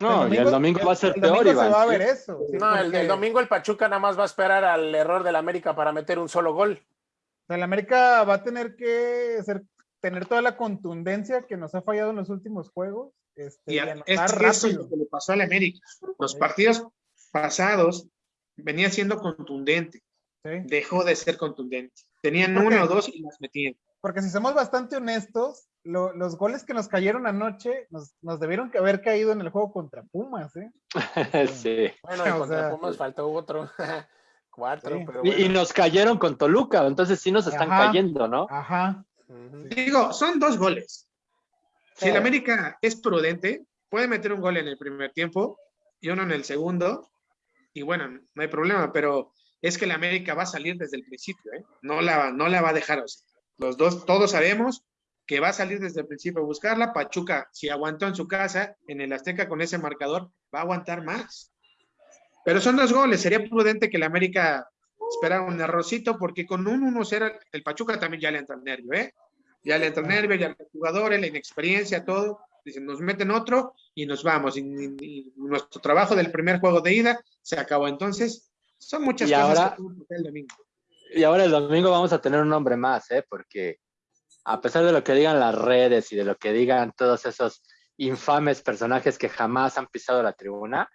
No, y el domingo va a ser el peor, domingo Iván. se va a ver eso. sí, No, el, porque, el domingo el Pachuca nada más va a esperar al error del América para meter un solo gol. o sea, el América va a tener que ser- tener toda la contundencia que nos ha fallado en los últimos juegos. Este, Y y a- es que eso lo que le pasó al América. Los Sí. partidos pasados venía siendo contundente, Sí. dejó de ser contundente. Tenían uno o dos y las metían. Porque si somos bastante honestos, lo- los goles que nos cayeron anoche nos, nos debieron que haber caído en el juego contra Pumas, ¿eh? (laughs) sí. Bueno, y contra sea, Pumas faltó otro. (laughs) Cuatro, Sí. pero Y, bueno. y nos cayeron con Toluca, entonces sí nos están Ajá. cayendo, ¿no? Ajá. Digo, son dos goles. Si el América es prudente, puede meter un gol en el primer tiempo y uno en el segundo, y bueno, no hay problema, pero es que el América va a salir desde el principio, ¿eh? No la, no la va a dejar. o los dos, todos sabemos que va a salir desde el principio a buscarla. Pachuca, si aguantó en su casa, en el Azteca con ese marcador, va a aguantar más. Pero son dos goles, sería prudente que el América esperara un errorcito, porque con un 1-0 el Pachuca también ya le entra el nervio, ¿eh? Ya le entra el nervio, ya los jugadores, la inexperiencia, todo. Dicen, nos meten otro y nos vamos. Y- y nuestro trabajo del primer juego de ida se acabó. Entonces, son muchas Y cosas ahora- que el domingo. Y ahora el domingo vamos a tener un hombre más, ¿eh? Porque a pesar de lo que digan las redes y de lo que digan todos esos infames personajes que jamás han pisado la tribuna,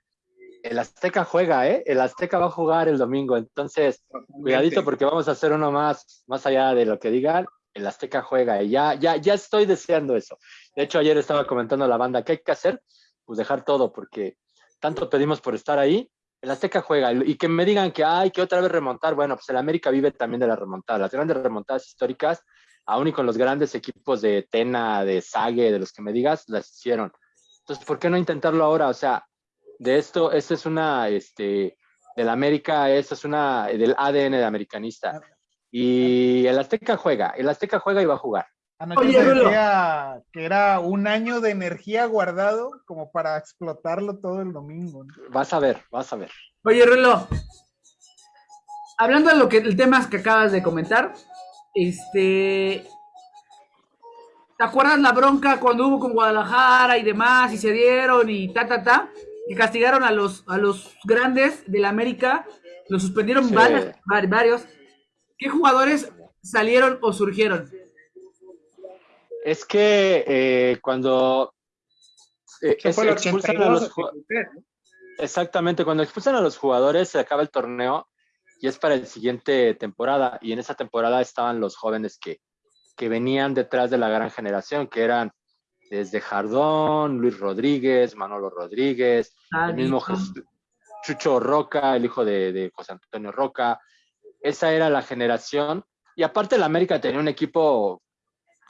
el Azteca juega, ¿eh? El Azteca va a jugar el domingo, entonces cuidadito porque vamos a hacer uno más, más allá de lo que digan, el Azteca juega y ya, ya, ya estoy deseando eso. De hecho, ayer estaba comentando a la banda, ¿qué hay que hacer? Pues dejar todo porque tanto pedimos por estar ahí, el Azteca juega y que me digan que hay que otra vez remontar, bueno, pues el América vive también de la remontada, las grandes remontadas históricas, aún y con los grandes equipos de Tena, de Sague, de los que me digas, las hicieron. Entonces, ¿por qué no intentarlo ahora? O sea, de esto, esta es una, este, del América, esta es una, del ADN de americanista. Y el Azteca juega, el Azteca juega y va a jugar. Anoche se decía que era un año de energía guardado como para explotarlo todo el domingo. Vas a ver, vas a ver. Oye, Rulo, hablando de lo que el tema que acabas de comentar, este, ¿te acuerdas la bronca cuando hubo con Guadalajara y demás y se dieron y ta ta ta? que castigaron a los, a los grandes de la América, los suspendieron varios. ¿Qué jugadores salieron o surgieron? Es que eh, cuando eh, expulsan a los Exactamente, cuando expulsan a los jugadores se acaba el torneo y es para el siguiente temporada. Y en esa temporada estaban los jóvenes que, que venían detrás de la gran generación, que eran desde Jardón, Luis Rodríguez, Manolo Rodríguez, ah, el mismo Chucho Roca, el hijo de, José Antonio Roca. Esa era la generación. Y aparte la América tenía un equipo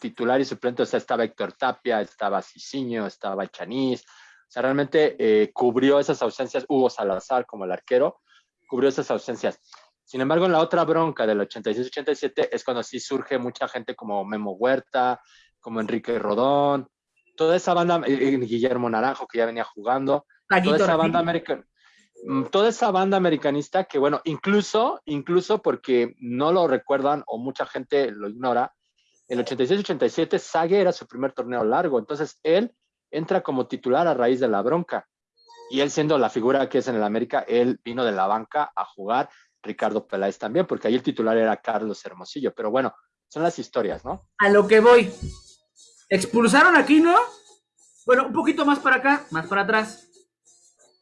titular y suplente, o sea, estaba Héctor Tapia, estaba Cicinho, estaba Chaniz, o sea, realmente eh, cubrió esas ausencias, Hugo Salazar como el arquero, cubrió esas ausencias. Sin embargo, en la otra bronca del 86-87 es cuando sí surge mucha gente como Memo Huerta, como Enrique Rodón, toda esa banda, eh, eh, Guillermo Naranjo, que ya venía jugando, toda esa banda americana mm, toda esa banda americanista que, bueno, incluso, incluso porque no lo recuerdan o mucha gente lo ignora, el 86-87 Sage era su primer torneo largo, entonces él entra como titular a raíz de la bronca. Y él siendo la figura que es en el América, él vino de la banca a jugar, Ricardo Peláez también, porque ahí el titular era Carlos Hermosillo, pero bueno, son las historias, ¿no? A lo que voy, Expulsaron aquí, ¿no? Bueno, un poquito más para acá, más para atrás.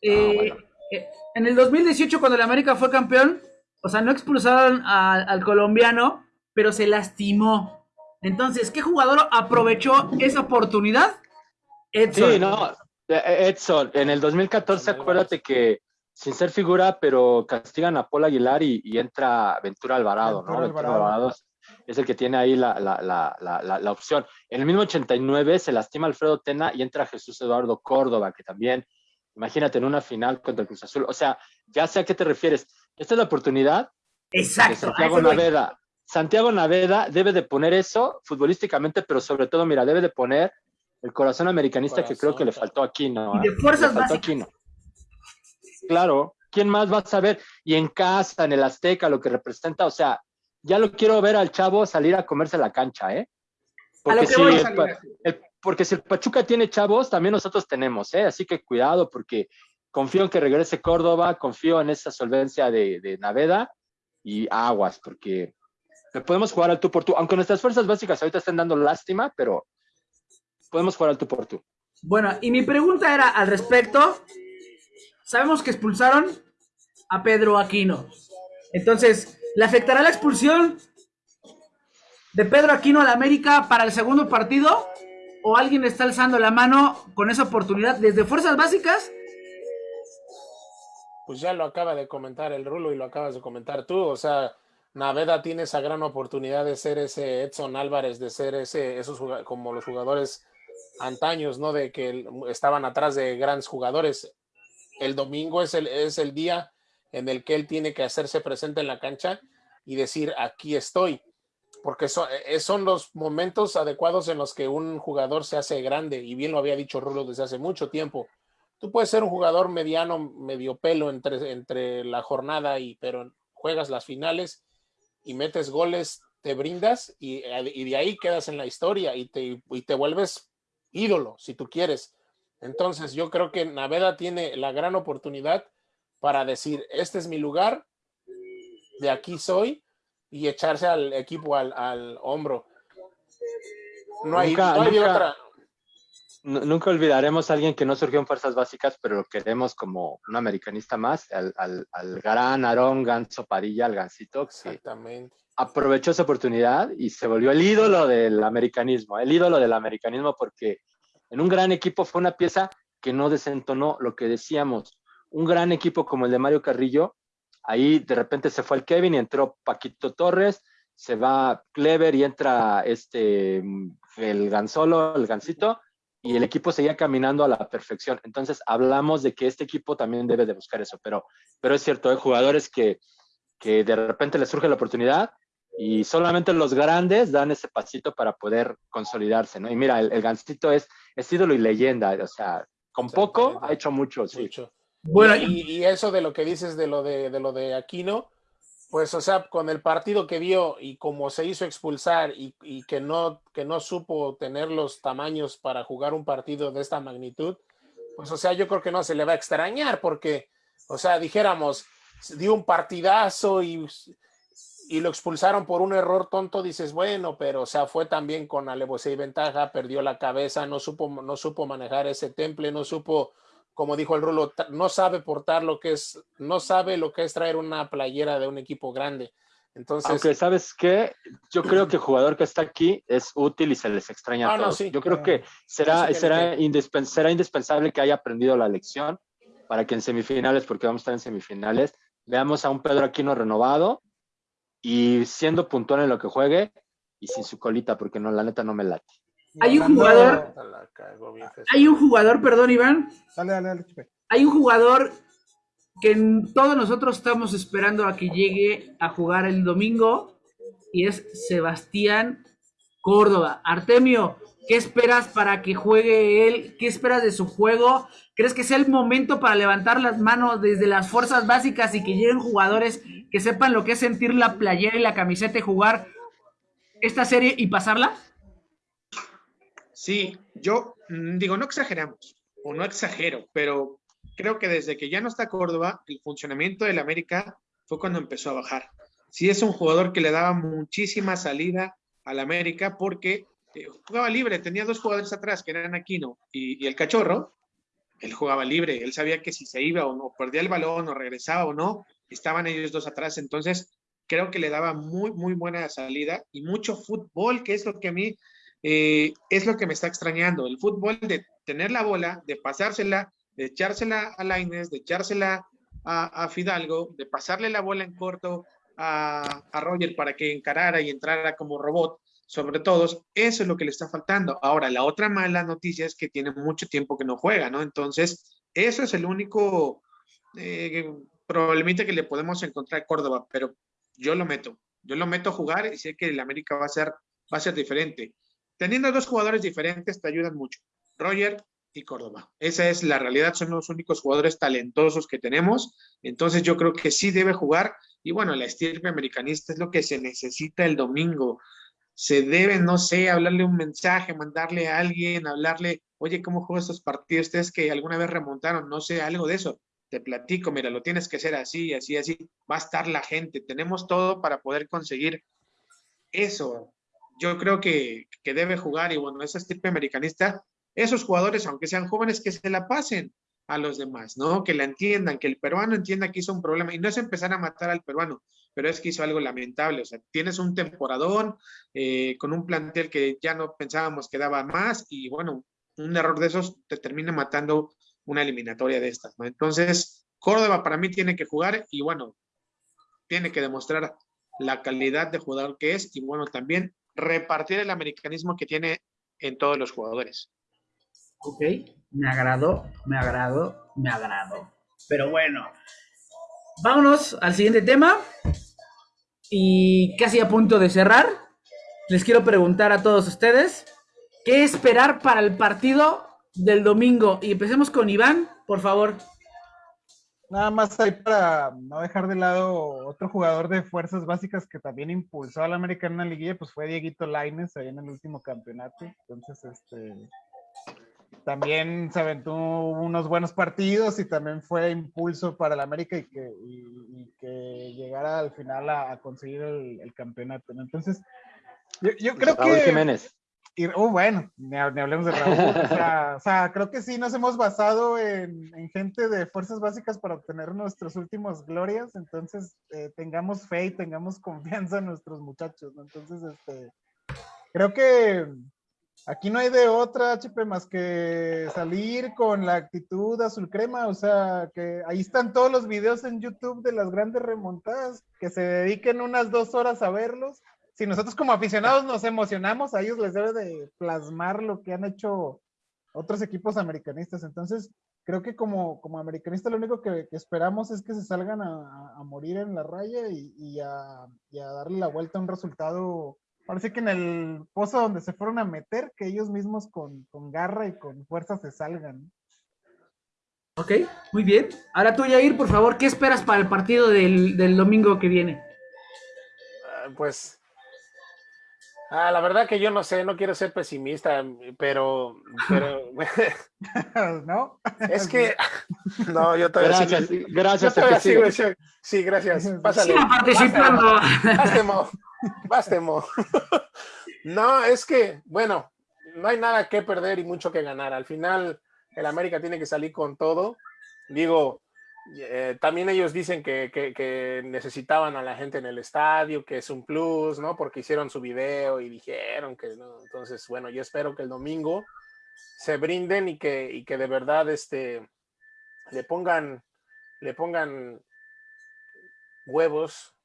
Eh, eh, en el 2018, cuando el América fue campeón, o sea, no expulsaron al colombiano, pero se lastimó. Entonces, ¿qué jugador aprovechó esa oportunidad? Edson. Sí, no, eh, Edson. En el 2014, acuérdate que sin ser figura, pero castigan a Paul Aguilar y, entra Ventura Alvarado, ¿no? Ventura Alvarado es el que tiene ahí la, la, opción. En el mismo 89 se lastima Alfredo Tena y entra Jesús Eduardo Córdoba, que también, imagínate, en una final contra el Cruz Azul. O sea, ya sé a qué te refieres. Esta es la oportunidad Exacto, Santiago Naveda. Santiago Naveda debe de poner eso futbolísticamente, pero sobre todo, mira, debe de poner el corazón americanista que creo que le faltó aquí, ¿no? Y de fuerzas básicas. Claro, ¿quién más va a saber? Y en casa, en el Azteca, lo que representa, o sea, ya lo quiero ver al chavo salir a comerse la cancha, ¿eh? Porque, si el, porque si el Pachuca tiene chavos, también nosotros tenemos, ¿eh? Así que cuidado, porque confío en que regrese Córdoba, confío en esa solvencia de, Naveda y aguas, porque podemos jugar al tú por tú, aunque nuestras fuerzas básicas ahorita estén dando lástima, pero podemos jugar al tú por tú. Bueno, y mi pregunta era al respecto. Sabemos que expulsaron a Pedro Aquino. Entonces, ¿Le afectará la expulsión de Pedro Aquino a la América para el segundo partido? ¿O alguien está alzando la mano con esa oportunidad desde fuerzas básicas? Pues ya lo acaba de comentar el Rulo y lo acabas de comentar tú. O sea, Naveda tiene esa gran oportunidad de ser ese Edson Álvarez, de ser ese, esos como los jugadores antaños, ¿no? De que estaban atrás de grandes jugadores. El domingo es el, es el día en el que él tiene que hacerse presente en la cancha y decir, aquí estoy, porque eh, son, los momentos adecuados en los que un jugador se hace grande, y bien lo había dicho Rulo desde hace mucho tiempo. Tú puedes ser un jugador mediano, medio pelo entre, entre la jornada, y, pero juegas las finales y metes goles, te brindas y, y de ahí quedas en la historia y te, y te vuelves ídolo, si tú quieres. Entonces yo creo que Naveda tiene la gran oportunidad para decir, este es mi lugar, de aquí soy, y echarse al equipo al, hombro. No hay, Nunca- no hay nunca- otra. Nu- Nunca olvidaremos a alguien que no surgió en fuerzas básicas, pero lo queremos como un americanista más, al, al, al gran Aarón Ganso Padilla, al Gansito, que Exactamente. aprovechó esa oportunidad y se volvió el ídolo del americanismo, el ídolo del americanismo, porque en un gran equipo fue una pieza que no desentonó lo que decíamos. Un gran equipo como el de Mario Carrillo, ahí de repente se fue el Kevin y entró Paquito Torres, se va Clever y entra este el Gansolo, el Gansito, y el equipo seguía caminando a la perfección. Entonces hablamos de que este equipo también debe de buscar eso, pero, pero es cierto, hay jugadores que, que de repente les surge la oportunidad y solamente los grandes dan ese pasito para poder consolidarse, ¿no? Y mira, el, el Gansito es, es ídolo y leyenda, o sea, con poco ha hecho mucho, sí. Mucho. Bueno, y, y eso de lo que dices de lo de, de lo de Aquino, pues, o sea, con el partido que dio y como se hizo expulsar y, que, no, supo tener los tamaños para jugar un partido de esta magnitud, pues, o sea, yo creo que no se le va a extrañar porque, o sea, dijéramos, dio un partidazo y, y lo expulsaron por un error tonto, dices, bueno, pero, o sea, fue también con alevosía y ventaja, perdió la cabeza, no supo, no supo manejar ese temple, no supo como dijo el Rulo, no sabe portar lo que es, no sabe lo que es traer una playera de un equipo grande. Entonces, Aunque, ¿sabes qué? Yo creo que el jugador que está aquí es útil y se les extraña Ah, a no, todos. sí. Yo creo Ah. que será, será indispensable que haya aprendido la lección para que en semifinales, porque vamos a estar en semifinales, veamos a un Pedro Aquino renovado y siendo puntual en lo que juegue y sin su colita, porque no, la neta no me late. Hay un jugador- hay un jugador, perdón, Iván, Dale, dale, dale, hay un jugador que todos nosotros estamos esperando a que llegue a jugar el domingo y es Sebastián Córdoba. Artemio, ¿qué esperas para que juegue él? ¿Qué esperas de su juego? ¿Crees que sea el momento para levantar las manos desde las fuerzas básicas y que lleguen jugadores que sepan lo que es sentir la playera y la camiseta y jugar esta serie y pasarla? Sí, yo mm, digo, no exageramos, o no exagero, pero creo que desde que ya no está Córdoba, el funcionamiento del América fue cuando empezó a bajar. Sí es un jugador que le daba muchísima salida al América porque eh, jugaba libre, tenía dos jugadores atrás que eran Aquino y, y el Cachorro, él jugaba libre, él sabía que si se iba o no, perdía el balón o regresaba o no, estaban ellos dos atrás, entonces creo que le daba muy, muy buena salida y mucho fútbol, que es lo que a mí eh, es lo que me está extrañando, el fútbol de tener la bola, de pasársela, de echársela a Laines, de echársela a, Fidalgo, de pasarle la bola en corto a, Roger para que encarara y entrara como robot sobre todos, eso es lo que le está faltando. Ahora, la otra mala noticia es que tiene mucho tiempo que no juega, ¿no? Entonces, eso es el único eh, problemita que le podemos encontrar a Córdoba, pero yo lo meto, yo lo meto a jugar y sé que el América va a ser, va a ser diferente. Teniendo dos jugadores diferentes te ayudan mucho, Roger y Córdoba. Esa es la realidad, son los únicos jugadores talentosos que tenemos, entonces yo creo que sí debe jugar y bueno, la estirpe americanista es lo que se necesita el domingo. Se debe, no sé, hablarle un mensaje, mandarle a alguien, hablarle, oye, ¿cómo juegan estos partidos? Ustedes que alguna vez remontaron, no sé, algo de eso. Te platico, mira, lo tienes que hacer así, así, así. Va a estar la gente. Tenemos todo para poder conseguir eso. Yo creo que, que debe jugar y bueno, esa estirpe americanista, esos jugadores, aunque sean jóvenes, que se la pasen a los demás, ¿no? Que la entiendan, que el peruano entienda que hizo un problema y no es empezar a matar al peruano, pero es que hizo algo lamentable. O sea, tienes un temporadón eh, con un plantel que ya no pensábamos que daba más y bueno, un error de esos te termina matando una eliminatoria de estas, ¿no? Entonces, Córdoba para mí tiene que jugar y bueno, tiene que demostrar la calidad de jugador que es y bueno, también repartir el americanismo que tiene en todos los jugadores. Ok, me agradó, me agradó, me agradó. Pero bueno, vámonos al siguiente tema. Y casi a punto de cerrar, les quiero preguntar a todos ustedes, ¿qué esperar para el partido del domingo? Y empecemos con Iván, por favor. Nada más ahí para no dejar de lado otro jugador de fuerzas básicas que también impulsó a la América en la liguilla, pues fue Dieguito Laines ahí en el último campeonato. Entonces, este también se aventó unos buenos partidos y también fue impulso para la América y que, y, y que llegara al final a, a conseguir el, el campeonato. Entonces, yo, yo creo Raúl que Jiménez. Y, oh, bueno, ni, hablemos de Raúl. (laughs) o, sea, creo que sí nos hemos basado en, gente de fuerzas básicas para obtener nuestros últimos glorias. Entonces, eh, tengamos fe y tengamos confianza en nuestros muchachos. Entonces, este, creo que aquí no hay de otra, Chipe, más que salir con la actitud azul crema. O sea, que ahí están todos los videos en YouTube de las grandes remontadas. Que se dediquen unas dos horas a verlos si nosotros como aficionados nos emocionamos, a ellos les debe de plasmar lo que han hecho otros equipos americanistas. Entonces, creo que como, como americanista lo único que, esperamos es que se salgan a, morir en la raya y, a, darle la vuelta a un resultado. Parece que en el pozo donde se fueron a meter, que ellos mismos con, garra y con fuerza se salgan. Ok, muy bien. Ahora tú, Yair, por favor, ¿qué esperas para el partido del, del domingo que viene? Ah, pues Ah, la verdad que yo no sé, no quiero ser pesimista, pero, pero (laughs) ¿no? Es que (laughs) (laughs) no, yo todavía gracias, sigo, gracias. Yo todavía sigo, sí, gracias. Pásale. Sigo participando. Bástemo, bástemo. No, es que, bueno, no hay nada que perder y mucho que ganar. Al final, el América tiene que salir con todo. Digo, eh, también ellos dicen que, necesitaban a la gente en el estadio, que es un plus, ¿no? Porque hicieron su video y dijeron que. Entonces, bueno, yo espero que el domingo se brinden y que, y que de verdad este, le pongan, le pongan huevos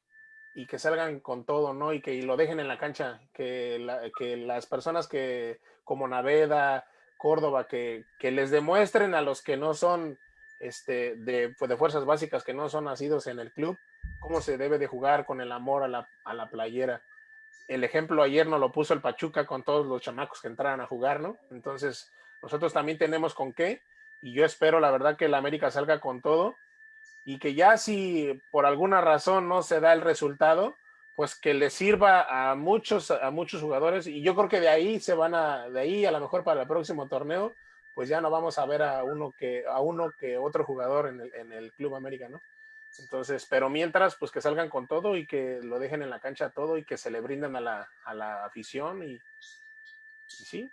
y que salgan con todo, ¿no? Y que lo dejen en la cancha, que, que las personas que, como Naveda, Córdoba, que, que les demuestren a los que no son este, de, pues, de, fuerzas básicas que no son nacidos en el club, cómo se debe de jugar con el amor a la, a la playera. El ejemplo ayer nos lo puso el Pachuca con todos los chamacos que entraran a jugar, ¿no? Entonces, nosotros también tenemos con qué, y yo espero la verdad que el América salga con todo, y que ya si por alguna razón no se da el resultado, pues que le sirva a muchos, a muchos jugadores, y yo creo que de ahí se van a, de ahí a lo mejor para el próximo torneo, pues ya no vamos a ver a uno que, a uno que otro jugador en el, en el Club América, ¿no? Entonces, pero mientras, pues que salgan con todo y que lo dejen en la cancha todo y que se le brinden a la, a la afición y, sí.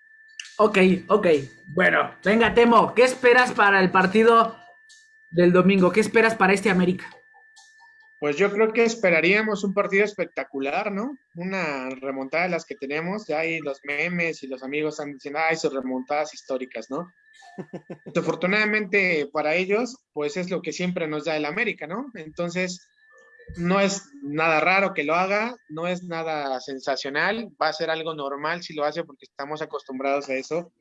Ok, ok. Bueno, venga, Temo, ¿qué esperas para el partido del domingo? ¿Qué esperas para este América? Pues yo creo que esperaríamos un partido espectacular, ¿no? Una remontada de las que tenemos, ya hay los memes y los amigos están diciendo, ay, sus remontadas históricas, ¿no? (laughs) Afortunadamente para ellos, pues es lo que siempre nos da el América, ¿no? Entonces, no es nada raro que lo haga, no es nada sensacional, va a ser algo normal si lo hace porque estamos acostumbrados a eso.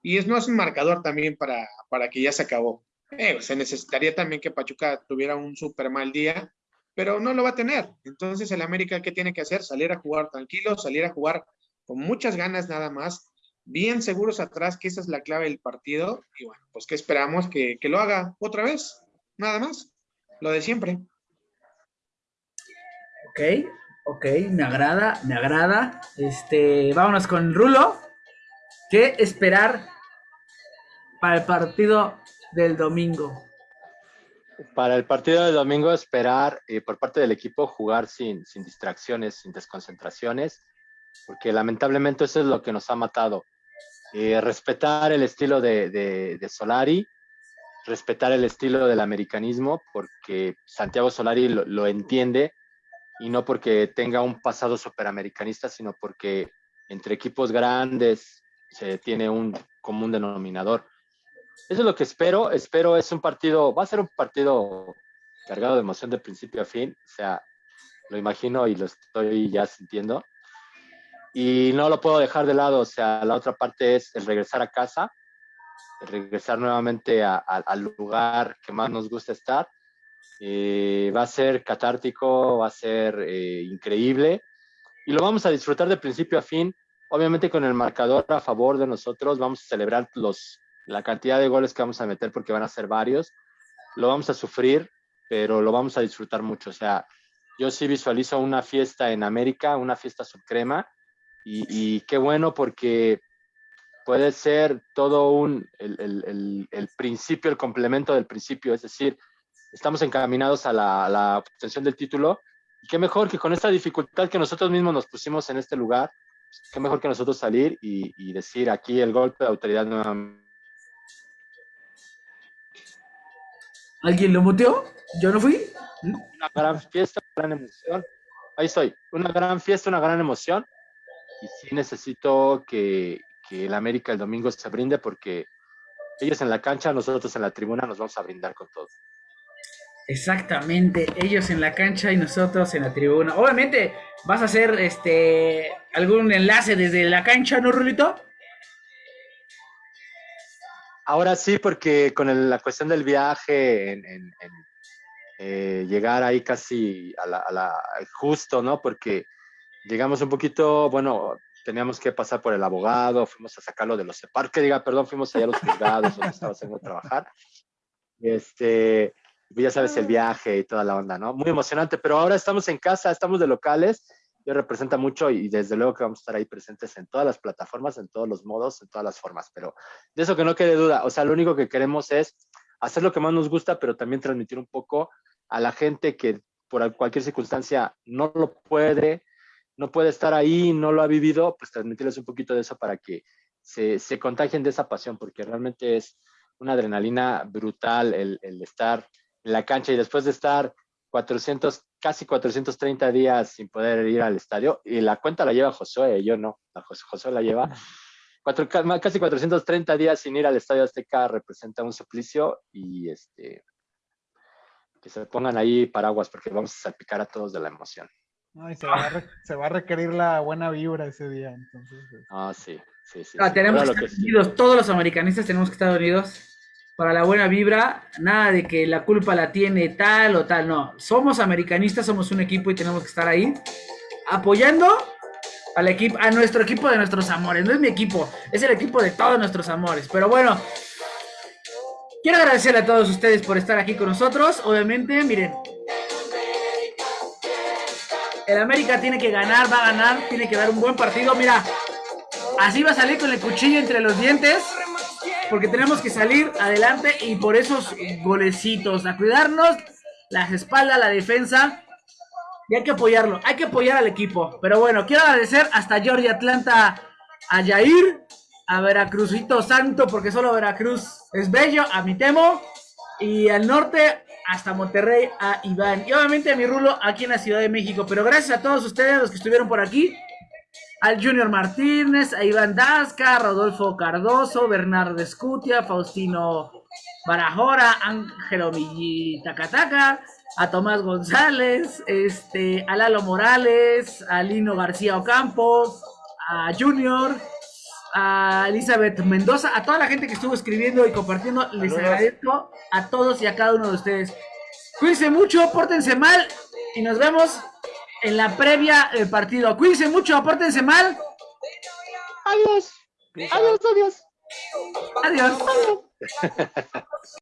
Y es, no es un marcador también para, para que ya se acabó. Eh, se necesitaría también que Pachuca tuviera un súper mal día pero no lo va a tener. Entonces el América, ¿qué tiene que hacer? Salir a jugar tranquilo, salir a jugar con muchas ganas nada más, bien seguros atrás, que esa es la clave del partido. Y bueno, pues que esperamos que, lo haga otra vez, nada más, lo de siempre. Ok, ok, me agrada, me agrada. Este, vámonos con Rulo. ¿Qué esperar para el partido del domingo? Para el partido del domingo, esperar eh, por parte del equipo jugar sin, sin distracciones, sin desconcentraciones, porque lamentablemente eso es lo que nos ha matado. Eh, respetar el estilo de, de, Solari, respetar el estilo del americanismo, porque Santiago Solari lo, lo entiende y no porque tenga un pasado superamericanista, sino porque entre equipos grandes se tiene un común denominador. Eso es lo que espero. Espero es un partido, va a ser un partido cargado de emoción de principio a fin. O sea, lo imagino y lo estoy ya sintiendo. Y no lo puedo dejar de lado. O sea, la otra parte es el regresar a casa, el regresar nuevamente al lugar que más nos gusta estar. Eh, va a ser catártico, va a ser eh, increíble y lo vamos a disfrutar de principio a fin. Obviamente con el marcador a favor de nosotros, vamos a celebrar los la cantidad de goles que vamos a meter, porque van a ser varios, lo vamos a sufrir, pero lo vamos a disfrutar mucho. O sea, yo sí visualizo una fiesta en América, una fiesta subcrema, y, y qué bueno porque puede ser todo un, el, el, el, principio, el complemento del principio, es decir, estamos encaminados a la, la obtención del título, y qué mejor que con esta dificultad que nosotros mismos nos pusimos en este lugar, qué mejor que nosotros salir y, y decir aquí el golpe de autoridad nuevamente. ¿Alguien lo muteó? ¿Yo no fui? Una gran fiesta, una gran emoción. Ahí estoy, una gran fiesta, una gran emoción. Y sí necesito que, que el América el domingo se brinde porque ellos en la cancha, nosotros en la tribuna nos vamos a brindar con todo. Exactamente, ellos en la cancha y nosotros en la tribuna. Obviamente vas a hacer este algún enlace desde la cancha, ¿no, Rulito? Ahora sí, porque con el- la cuestión del viaje, en, en- en, eh, llegar ahí casi a la, a la- justo, ¿no? Porque llegamos un poquito, bueno, teníamos que pasar por el abogado, fuimos a sacarlo de los separos, que diga, perdón, fuimos allá a los juzgados donde estaba haciendo trabajar. Este, pues ya sabes, el viaje y toda la onda, ¿no? Muy emocionante, pero ahora estamos en casa, estamos de locales, yo representa mucho y desde luego que vamos a estar ahí presentes en todas las plataformas, en todos los modos, en todas las formas, pero de eso que no quede duda, o sea, lo único que queremos es hacer lo que más nos gusta, pero también transmitir un poco a la gente que por cualquier circunstancia no lo puede, no puede estar ahí, no lo ha vivido, pues transmitirles un poquito de eso para que se, se contagien de esa pasión, porque realmente es una adrenalina brutal el, el estar en la cancha y después de estar 400, casi 430 días sin poder ir al estadio, y la cuenta la lleva Josué, yo no, la Jos- Josué la lleva, cuatro, casi 430 días sin ir al Estadio Azteca representa un suplicio y este que se pongan ahí paraguas porque vamos a salpicar a todos de la emoción. Ay, se, va a re- se va a requerir la buena vibra ese día, entonces. este, Ah, sí, sí, sí. Ah, sí, tenemos que estar que- unidos, todos los americanistas tenemos que estar unidos para la buena vibra, nada de que la culpa la tiene tal o tal, no, somos americanistas, somos un equipo y tenemos que estar ahí apoyando al equipo, a nuestro equipo de nuestros amores, no es mi equipo, es el equipo de todos nuestros amores, pero bueno, quiero agradecerle a todos ustedes por estar aquí con nosotros, obviamente, miren, el América tiene que ganar, va a ganar, tiene que dar un buen partido, mira, Así va a salir con el cuchillo entre los dientes. Porque tenemos que salir adelante y por esos golecitos. A cuidarnos las espaldas, la defensa. Y hay que apoyarlo. Hay que apoyar al equipo. Pero bueno, quiero agradecer hasta Georgia Atlanta a Yair. A Veracruzito Santo, porque solo Veracruz es bello. A mi Temo. Y al norte hasta Monterrey a Iván. Y obviamente a mi Rulo aquí en la Ciudad de México. Pero gracias a todos ustedes, los que estuvieron por aquí al Junior Martínez, a Iván Dasca, Rodolfo Cardoso, Bernardo Escutia, Faustino Barajora, Ángelo Tacataca, a Tomás González, este, a Lalo Morales, a Lino García Ocampo, a Junior, a Elizabeth Mendoza, a toda la gente que estuvo escribiendo y compartiendo, les agradezco a todos y a cada uno de ustedes. Cuídense mucho, pórtense mal y nos vemos en la previa del partido. Cuídense mucho, pórtense mal. Adiós, Peace adiós, adiós. Adiós. (laughs)